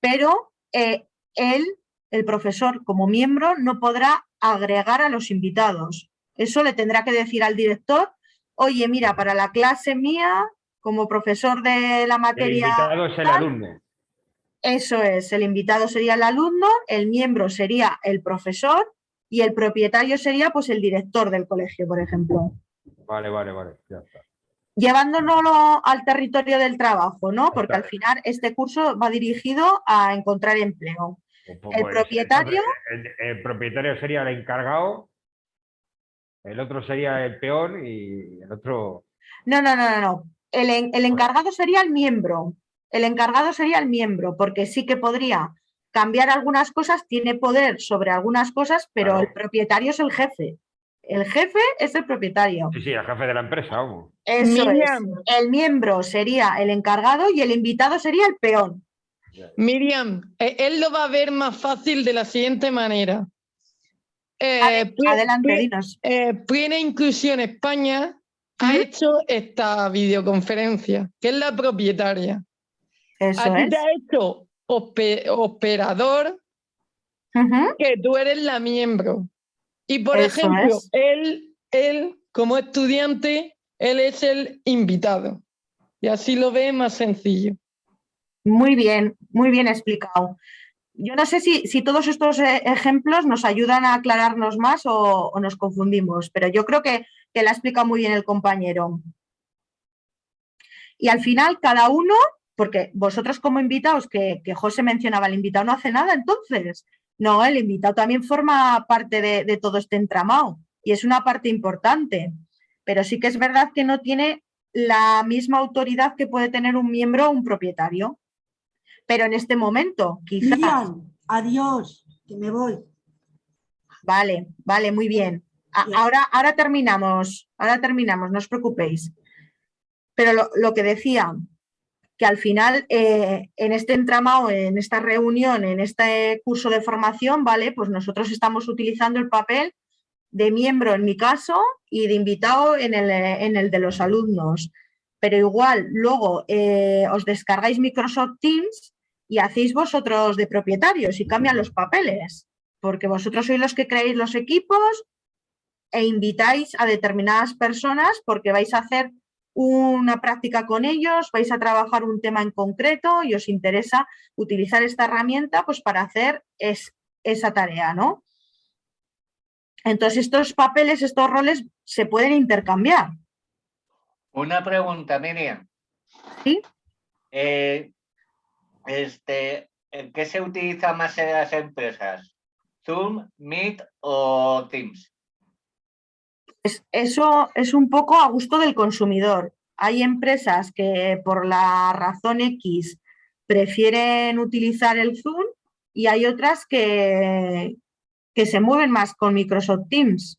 pero eh, él, el profesor como miembro, no podrá agregar a los invitados. Eso le tendrá que decir al director, oye, mira, para la clase mía, como profesor de la El materia... invitado es el alumno. Eso es, el invitado sería el alumno, el miembro sería el profesor y el propietario sería pues el director del colegio, por ejemplo. Vale, vale, vale. Ya está. Llevándolo al territorio del trabajo, ¿no? Porque al final este curso va dirigido a encontrar empleo. El propietario, El, el propietario sería el encargado, el otro sería el peón y el otro. no, no, no, no, no. El, en- el encargado sería el miembro. El encargado sería el miembro, porque sí que podría cambiar algunas cosas, tiene poder sobre algunas cosas, pero el propietario es el jefe. El jefe es el propietario. Sí, sí, el jefe de la empresa, vamos. Eso Miriam. es. El miembro sería el encargado y el invitado sería el peón. Miriam, eh, él lo va a ver más fácil de la siguiente manera. Eh, adelante, dinos. eh, Plena Inclusión España ha hecho esta videoconferencia, que es la propietaria. Eso a ti es. te ha hecho operador, que tú eres la miembro. Y por Eso ejemplo, es. él, él, como estudiante, él es el invitado. Y así lo ve más sencillo. Muy bien, muy bien explicado. Yo no sé si, si todos estos eh, ejemplos nos ayudan a aclararnos más o, o nos confundimos, pero yo creo que, que la ha explicado muy bien el compañero. Y al final cada uno, porque vosotros como invitados, que, que José mencionaba, el invitado no hace nada entonces. No, el invitado también forma parte de, de todo este entramado y es una parte importante, pero sí que es verdad que no tiene la misma autoridad que puede tener un miembro o un propietario. Pero en este momento, quizás... Miriam, adiós, que me voy. Vale, vale, muy bien. Ahora, ahora terminamos, ahora terminamos, no os preocupéis. Pero lo, lo que decía, que al final eh, en este entramado, en esta reunión, en este curso de formación, ¿vale? Pues nosotros estamos utilizando el papel de miembro en mi caso y de invitado en el, en el de los alumnos. Pero igual luego eh, os descargáis Microsoft Teams y hacéis vosotros de propietarios y cambian los papeles, porque vosotros sois los que creáis los equipos e invitáis a determinadas personas porque vais a hacer una práctica con ellos, vais a trabajar un tema en concreto y os interesa utilizar esta herramienta pues para hacer es, esa tarea, ¿no? Entonces estos papeles, estos roles se pueden intercambiar. Una pregunta, Miriam. ¿Sí? Eh, este, ¿en ¿Qué se utiliza más en las empresas? ¿Zoom, Meet o Teams? Es- eso es un poco a gusto del consumidor. Hay empresas que por la razón X prefieren utilizar el Zoom y hay otras que, que se mueven más con Microsoft Teams.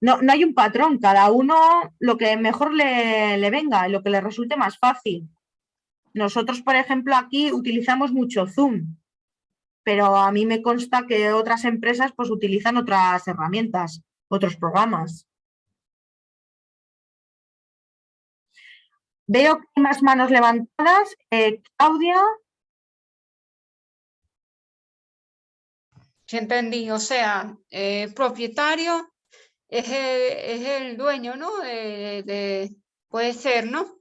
No, no hay un patrón, cada uno lo que mejor le, le venga y lo que le resulte más fácil. Nosotros, por ejemplo, aquí utilizamos mucho Zoom, pero a mí me consta que otras empresas pues utilizan otras herramientas, otros programas. Veo que hay más manos levantadas. Eh, Claudia, Sí, entendí. O sea, eh, propietario es el, es el dueño, ¿no? De, de- puede ser, ¿no?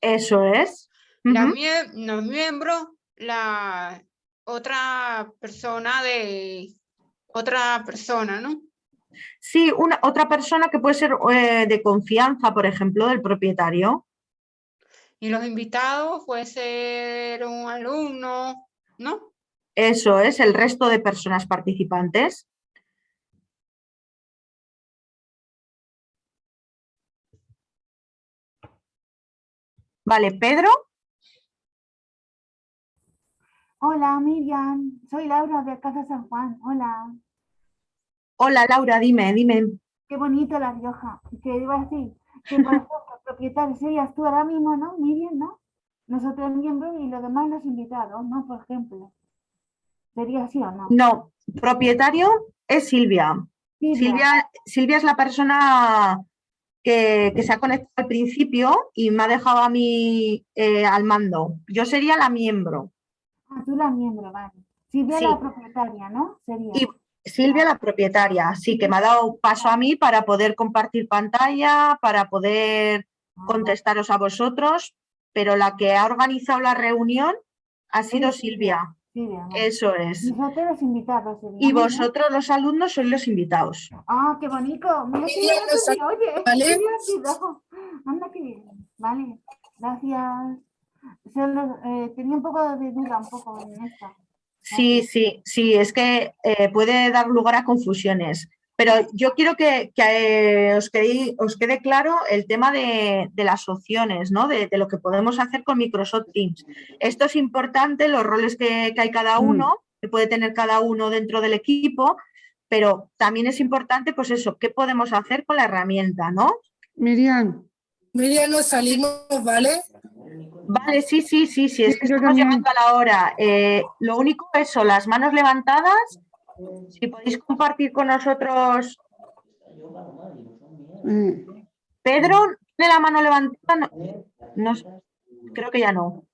eso es. La Ujú. mie- los miembros, la otra persona de otra persona, ¿no? Sí, una, otra persona que puede ser eh, de confianza, por ejemplo, del propietario. Y los invitados puede ser un alumno, ¿no? Eso es, el resto de personas participantes. Vale, Pedro. Hola Miriam, soy Laura de Casa San Juan. Hola, Hola, Laura, dime, dime. qué bonito La Rioja. Que iba a decir que por ejemplo, propietario serías tú ahora mismo, ¿no? Miriam, ¿no? nosotros miembros y los demás los invitados, ¿no? Por ejemplo. ¿Sería así o no? No, propietario es Silvia. Silvia. Silvia, Silvia es la persona que, que se ha conectado al principio y me ha dejado a mí eh, al mando. Yo sería la miembro. Ah, tú la miembro, vale. Silvia Sí. la propietaria, ¿no? Sería. Y Silvia la propietaria, sí, que me ha dado paso a mí para poder compartir pantalla, para poder contestaros a vosotros, pero la que ha organizado la reunión ha sido Silvia. Silvia, vale. Eso es. Nosotros los invitados seríamos, Y vosotros los alumnos sois los invitados. Ah, qué bonito. Mira que oye. ¿vale? Qué divertido. Anda que bien. Vale, gracias. Solo, eh, tenía un poco de duda, un poco en esta. Sí, sí, sí, es que eh, puede dar lugar a confusiones. Pero yo quiero que, que, eh, os, quede, os quede claro el tema de, de las opciones, ¿no? De, de lo que podemos hacer con Microsoft Teams. Esto es importante, los roles que, que hay cada uno, que puede tener cada uno dentro del equipo, pero también es importante, pues eso, qué podemos hacer con la herramienta, ¿no? Miriam, Miriam, nos salimos, ¿vale? Vale, sí, sí, sí, sí, es que estamos también. llegando a la hora. Eh, lo único es eso, las manos levantadas. Si podéis compartir con nosotros, eh, Pedro, ¿tiene la mano levantada? No, creo que ya no.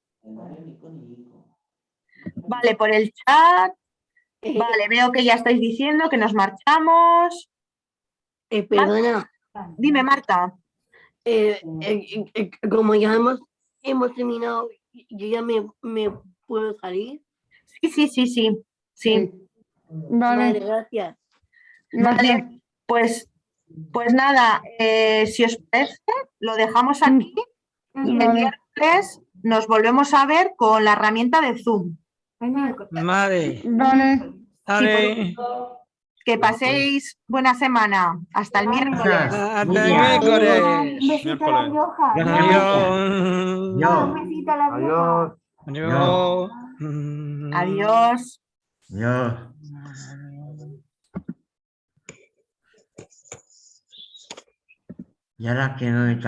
Vale, por el chat. Vale, veo que ya estáis diciendo que nos marchamos. Eh, perdona, Dime, Marta. eh, eh, eh, como ya hemos, hemos terminado, yo ya me, me puedo salir. Sí, sí, sí, sí. sí. Vale, Vale, gracias. Vale, pues, pues nada, eh, si os parece, lo dejamos aquí y el Vale. miércoles nos volvemos a ver con la herramienta de Zoom. Vale. vale. Vale. Que paséis buena semana. Hasta el miércoles. Hasta el miércoles. Un besito a la Rioja. Adiós. Un besito a la Rioja. Adiós. Adiós. Yo. Y ahora que no hay.